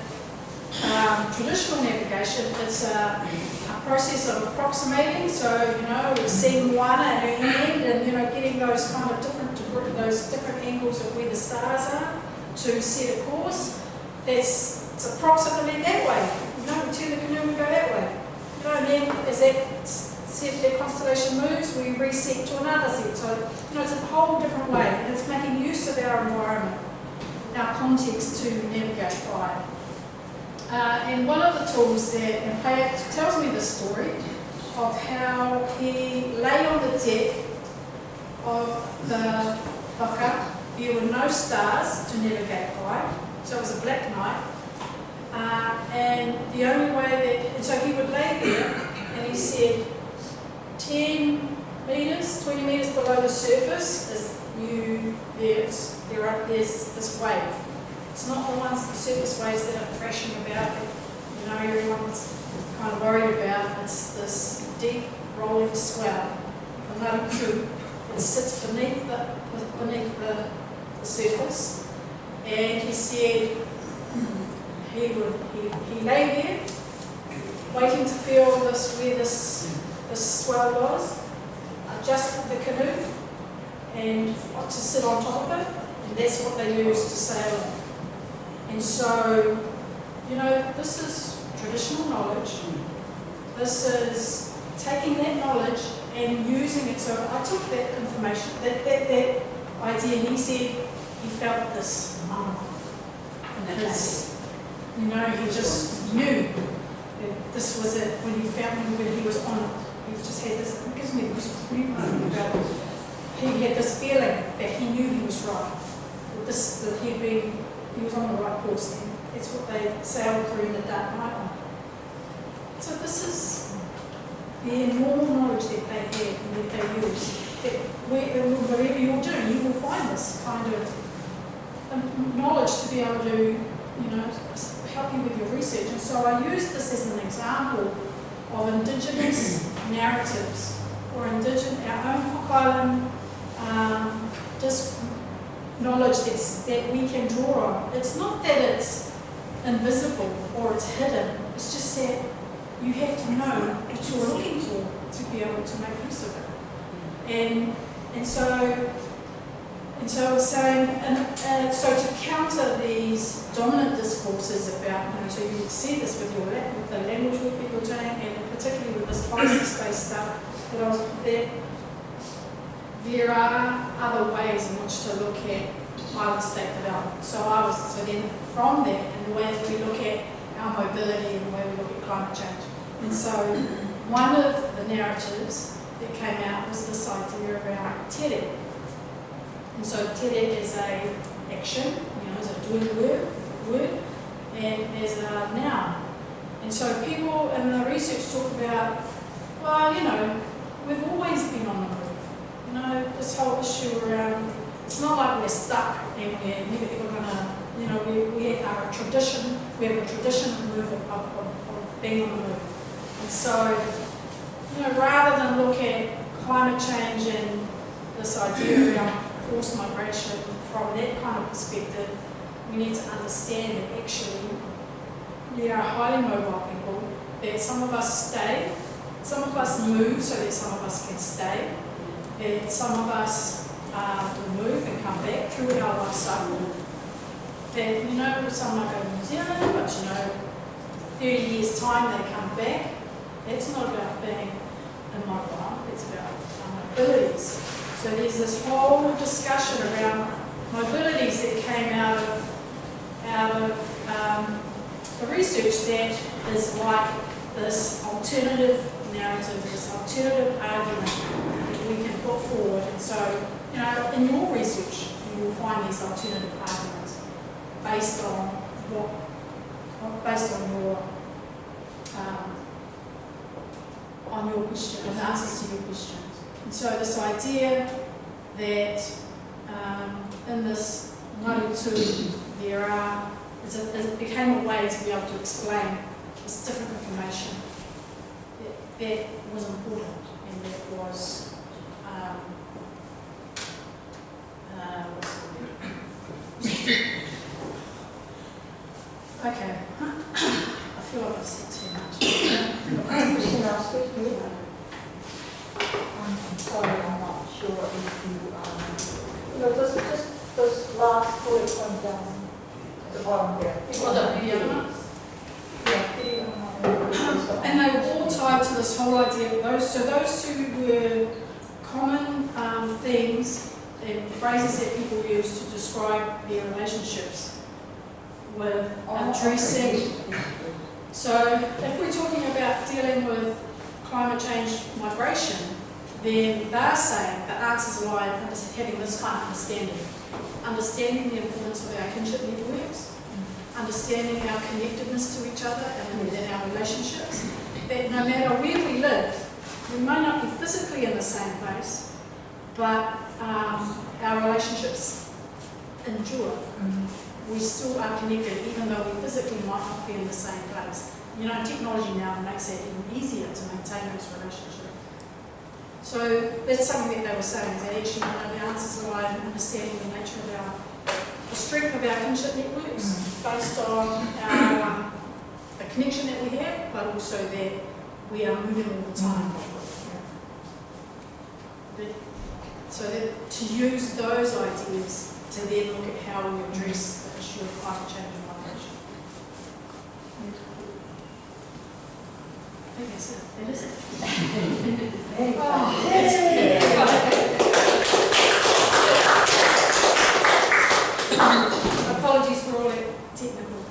um, traditional navigation, it's a, a, process of approximating. So, you know, we're seeing one at an end and, you know, getting those kind of different, those different angles of where the stars are to set a course. That's it's approximately that way. You know, we turn the canoe and go that way. You know, and then as that set their constellation moves, we reset to another set. So, you know, it's a whole different way. And it's making use of our environment, our context to navigate by. Uh, and one of the tools that, Payat tells me the story of how he lay on the deck of the Whaka. There were no stars to navigate by, so it was a black night. Uh, and the only way that, and so he would lay there and he said, 10 metres, 20 metres below the surface is you, there's, there are, there's this wave. It's not the ones, the surface waves that are crashing about that, you know, everyone's kind of worried about. It's this deep rolling swell, the Naruku, that sits beneath the, beneath the, the surface. And he said he would, he, he lay there, waiting to feel this, where this the swell was, uh, adjusted the canoe and to sit on top of it, and that's what they used to sail. And so, you know, this is traditional knowledge. This is taking that knowledge and using it. So I took that information, that, that, that idea, and he said he felt this. Um, his, you know, he just knew that this was it when he found when he was on it he just had this, it gives me goosebumps when you about he had this feeling that he knew he was right. That this, that he'd been, he was on the right course and that's what they sailed through in the dark night on. So this is the enormous knowledge that they had and that they used. That wherever you're doing, you will find this kind of knowledge to be able to, you know, help you with your research. And so I use this as an example of indigenous narratives or indigenous, our own Cook Island um, just knowledge that's, that we can draw on. It's not that it's invisible or it's hidden, it's just that you have to know what you're looking for to be able to make use of it. And, and so, and so I was saying, and, uh, so to counter these dominant discourses about, you know, so you would see this with your with the language work that you're doing, and particularly with this policy space stuff, that I was, that there are other ways in which to look at island state development. So I was, so then from there, and the way that we look at our mobility and the way we look at climate change. And so one of the narratives that came out was this idea around TEDx. And so TEDx is a action, you know, is a doing word, word, and is a noun. And so people in the research talk about, well, you know, we've always been on the know, this whole issue around, it's not like we're stuck and we're never ever gonna, you know, we, we are a tradition, we have a tradition of of, of, of being on the move. And so, you know, rather than look at climate change and this idea around forced migration from that kind of perspective, we need to understand that actually we are highly mobile people, that some of us stay, some of us move so that some of us can stay, that some of us uh, will move and come back through our life cycle. That, you know, some might go to New Zealand, but you know, 30 years' time they come back. It's not about being immobile, it's about our mobilities. So there's this whole discussion around mobilities that came out of, out of um, the research that is like this alternative narrative, this alternative argument we can put forward. And so, you know, in your research, you will find these alternative arguments based on what, based on your, um, on your question, on answers to your questions. And so this idea that um, in this tū, there are, a, it became a way to be able to explain this different information that, that was important and that was, um, Okay. I feel like I've said too much. Can I speak to? I'm sorry, I'm not sure if you, um, you know, just, just those last bullet points down, at the bottom there. Well, the video. Yeah, um, And they were all tied to this whole idea of those, so those two were common um, themes and phrases that people use to describe their relationships with oh, addressing. So if we're talking about dealing with climate change migration, then they're saying the answers lie in having this kind of understanding. Understanding the importance of our kinship networks, understanding our connectedness to each other and in our relationships. That no matter where we live, we may not be physically in the same place, but um, our relationships endure. We still are connected, even though we physically might not be in the same place. You know, technology now makes it even easier to maintain those relationships. So that's something that they were saying, that actually, you know, the answers lie in understanding the nature of our, the strength of our kinship networks, based on our, um, the connection that we have, but also that we are moving all the time. That- So that, to use those ideas to then look at how we address the issue of climate change and migration. I think that's it, that is it. Apologies for all the technical.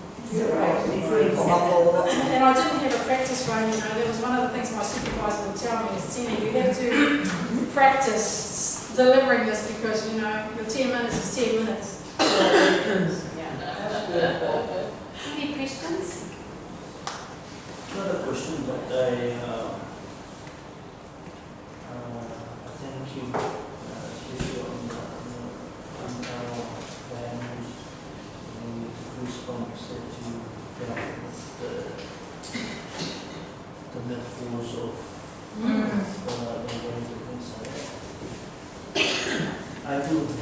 And I didn't have a practice run, you know, that was one of the things my supervisor would tell me, is, Tina, you have to practice delivering this because, you know, your ten minutes is ten minutes. Any questions? Not a question, but I, uh, uh, thank you, uh, especially on the, on the, on our values, the response that you got with the, the metaphors of, uh, the ways of things like that. I do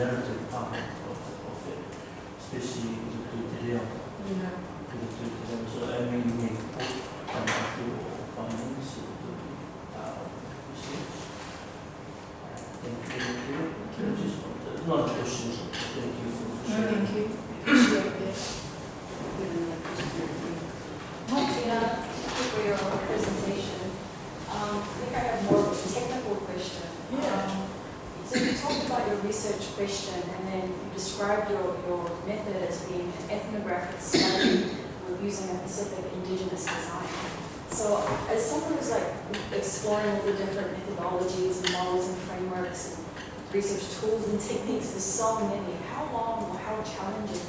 the narrative part of, of it, especially with the, the, Yeah. so I mean, we come up to findings, uh, research. Thank you, thank you. Just want to- Not a question, but thank you for sharing. Thank you. Appreciate that. Martina, for your presentation. Um, I think I have more of a technical question. Yeah. Um, So you talked about your research question and then you described your, your method as being an ethnographic study with using a Pacific indigenous design. So as someone who's like exploring all the different methodologies and models and frameworks and research tools and techniques, there's so many. How long or how challenging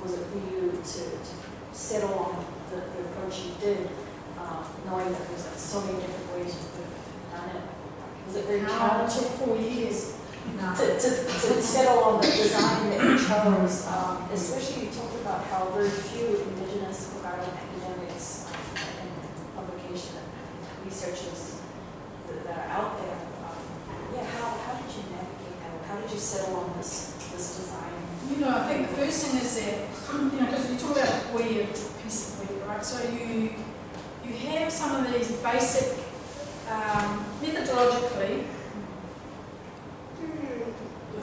was it for you to, to settle on the, the approach you did, uh, knowing that there's like so many different ways you could have done it? Was it very it challenging took four years. No. to, to, to settle on the design that you chose? Um, especially you talked about how very few indigenous Island academics um, and publication researchers that are out there. Um, yeah, how, how did you you settle on this, this design? You know, I think the first thing is that, you know, because you talk about a four-year piece of work, right? So you, you have some of these basic, um, methodologically,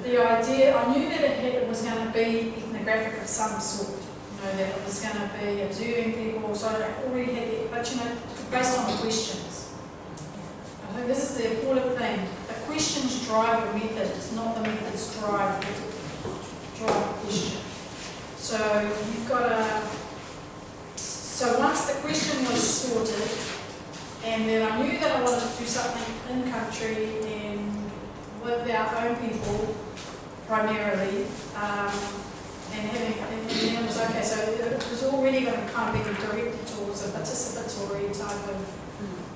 the idea, I knew that it, had, it was going to be ethnographic of some sort. You know, that it was going to be observing people, so I already had it, but you know, based on the questions. I think this is the important thing. The questions drive the method, it's not the methods drive the drive the question. So you've got to, so once the question was sorted, and then I knew that I wanted to do something in country and with our own people primarily, um, and having, and then it was okay, so it was already going to kind of be directed towards a participatory type of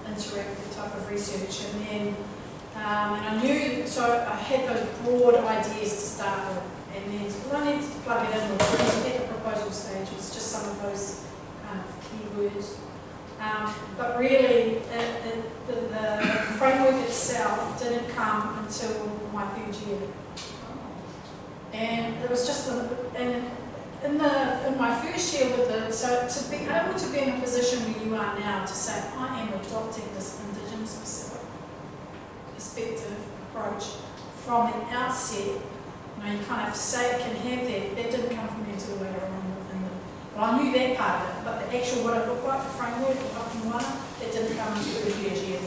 interactive type of research. And then, um, and I knew, so I had those broad ideas to start with. And then what I needed to plug it in at the proposal stage was just some of those kind of keywords. Um, but really, it, it, the, the framework itself didn't come until my third year. And it was just, a, and in the in my first year with the, so to be able to be in a position where you are now to say, I am adopting this Indigenous perspective approach from the outset, you know, you kind of say it can have that, that didn't come from me until later on in the, well, I knew that part of it, but the actual what it looked like, the framework, the Wakamwana, it didn't come until the year.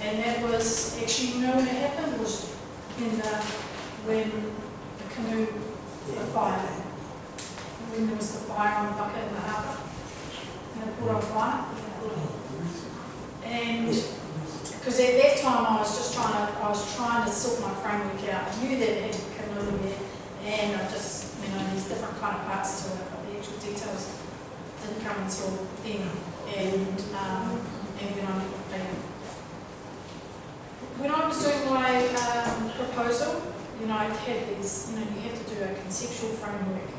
And that was, actually, you know when it happened, was in the, when the canoe, the fire, when there was the fire on the bucket in the harbour, in the Port of Fire. Oh, and, because at that time I was just trying to, I was trying to sort my framework out. I knew that it had come canoe there, and I just, you know, there's different kind of parts to it, but the actual details didn't come until then. And, um, and when I, when I was doing my um, proposal, you know, I had these, you know, you have to do a conceptual framework.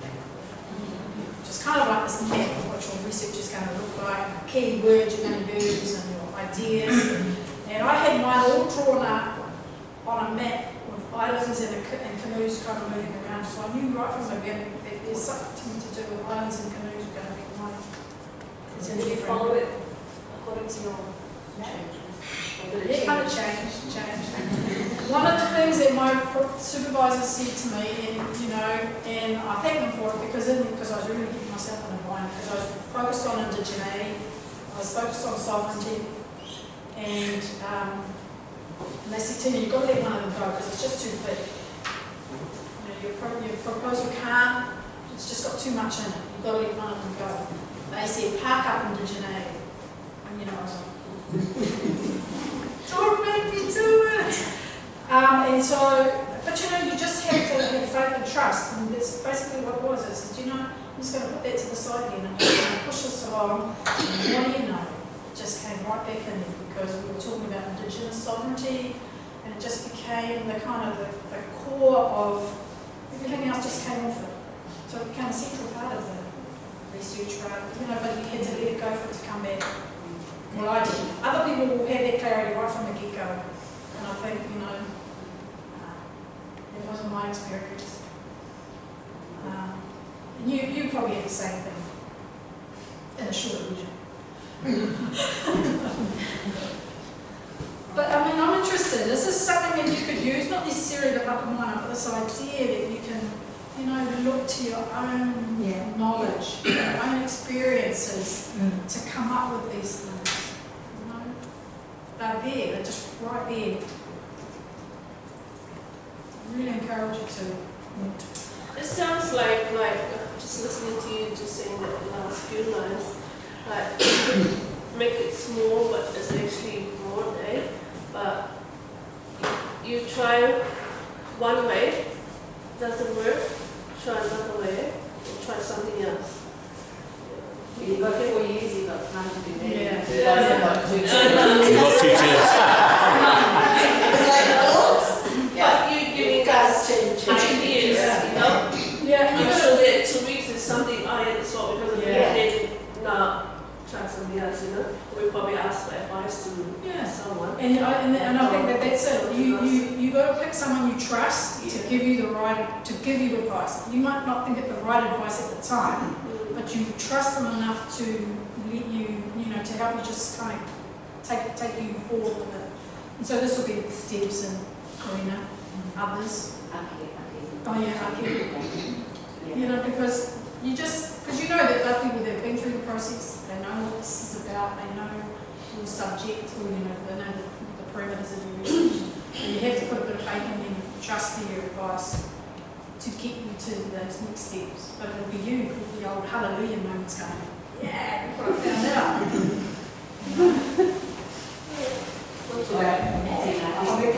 Just kind of like this map of what your research is going to look like, key words you're going to use and your ideas. And I had mine all drawn up on a map with islands and, a, and canoes kind of moving around. So I knew right from the beginning that there's something to do with islands and canoes going to be mine. So did you follow it according to your map? It kind of change? changed, changed. One of the things that my supervisor said to me, and you know, and I thank them for it because in, because I was really getting myself in a bind because I was focused on indigeneity, I was focused on sovereignty, and um, they said to me, you've got to let one of them go because it's just too big. You know, your, pro- your proposal can't, it's just got too much in it. You've got to let one of them go. They said, park up indigeneity. And you know, I was like, don't make me do it. Um, and so, but you know, you just have to have faith and trust, and that's basically what it was. I said, you know, I'm just going to put that to the side again and just gonna push this along. And what do you know? Just came right back in because we were talking about Indigenous sovereignty, and it just became the kind of the, the core of everything else just came off it. So it became a central part of the research, right? You know, but you had to let it go for it to come back. Well, I did. Other people will have that clarity right from the get-go. And I think, you know, uh, it wasn't my experience. Um, you, you probably had the same thing in a short region. but I mean, I'm interested. Is This is something that you could use, not necessarily the up, but this idea that you can, you know, look to your own Yeah. knowledge, your own experiences to come up with these things. You know, they're there, they're just right there. Really encourage you to. It sounds like, like, uh, just listening to you just saying that the last few lines, like, make it small, but it's actually broad, eh? But you try one way, doesn't work, try another way, or try something else. You've got four years, you've got time to do that. Yeah. Yeah. We've got two chairs. It's like books. But you giving us ideas, you know? Yeah, and I'm you sure that two weeks is something I had to solve because of Yeah. yeah. then now try something else, you know? We probably ask for advice to Yeah. someone. And I, and, and I think that that's it. You, you, you got to pick someone you trust to give you the right, to give you advice. You might not think it the right advice at the time, Mm. but you trust them enough to let you, you know, to help you just kind of take, take you forward with it. And so this will be steps and Karina, and others. Okay, okay. Oh, yeah, okay. Yeah. You know, because you just, because you know that they're people that have been through the process, they know what this is about, they know your subject, or you know, they know the, the parameters of your research. And you have to put a bit of faith in them, trust their advice to get you to those next steps. But it'll be you, with the old hallelujah moments going, yeah, look what I found out. All right, I'll be-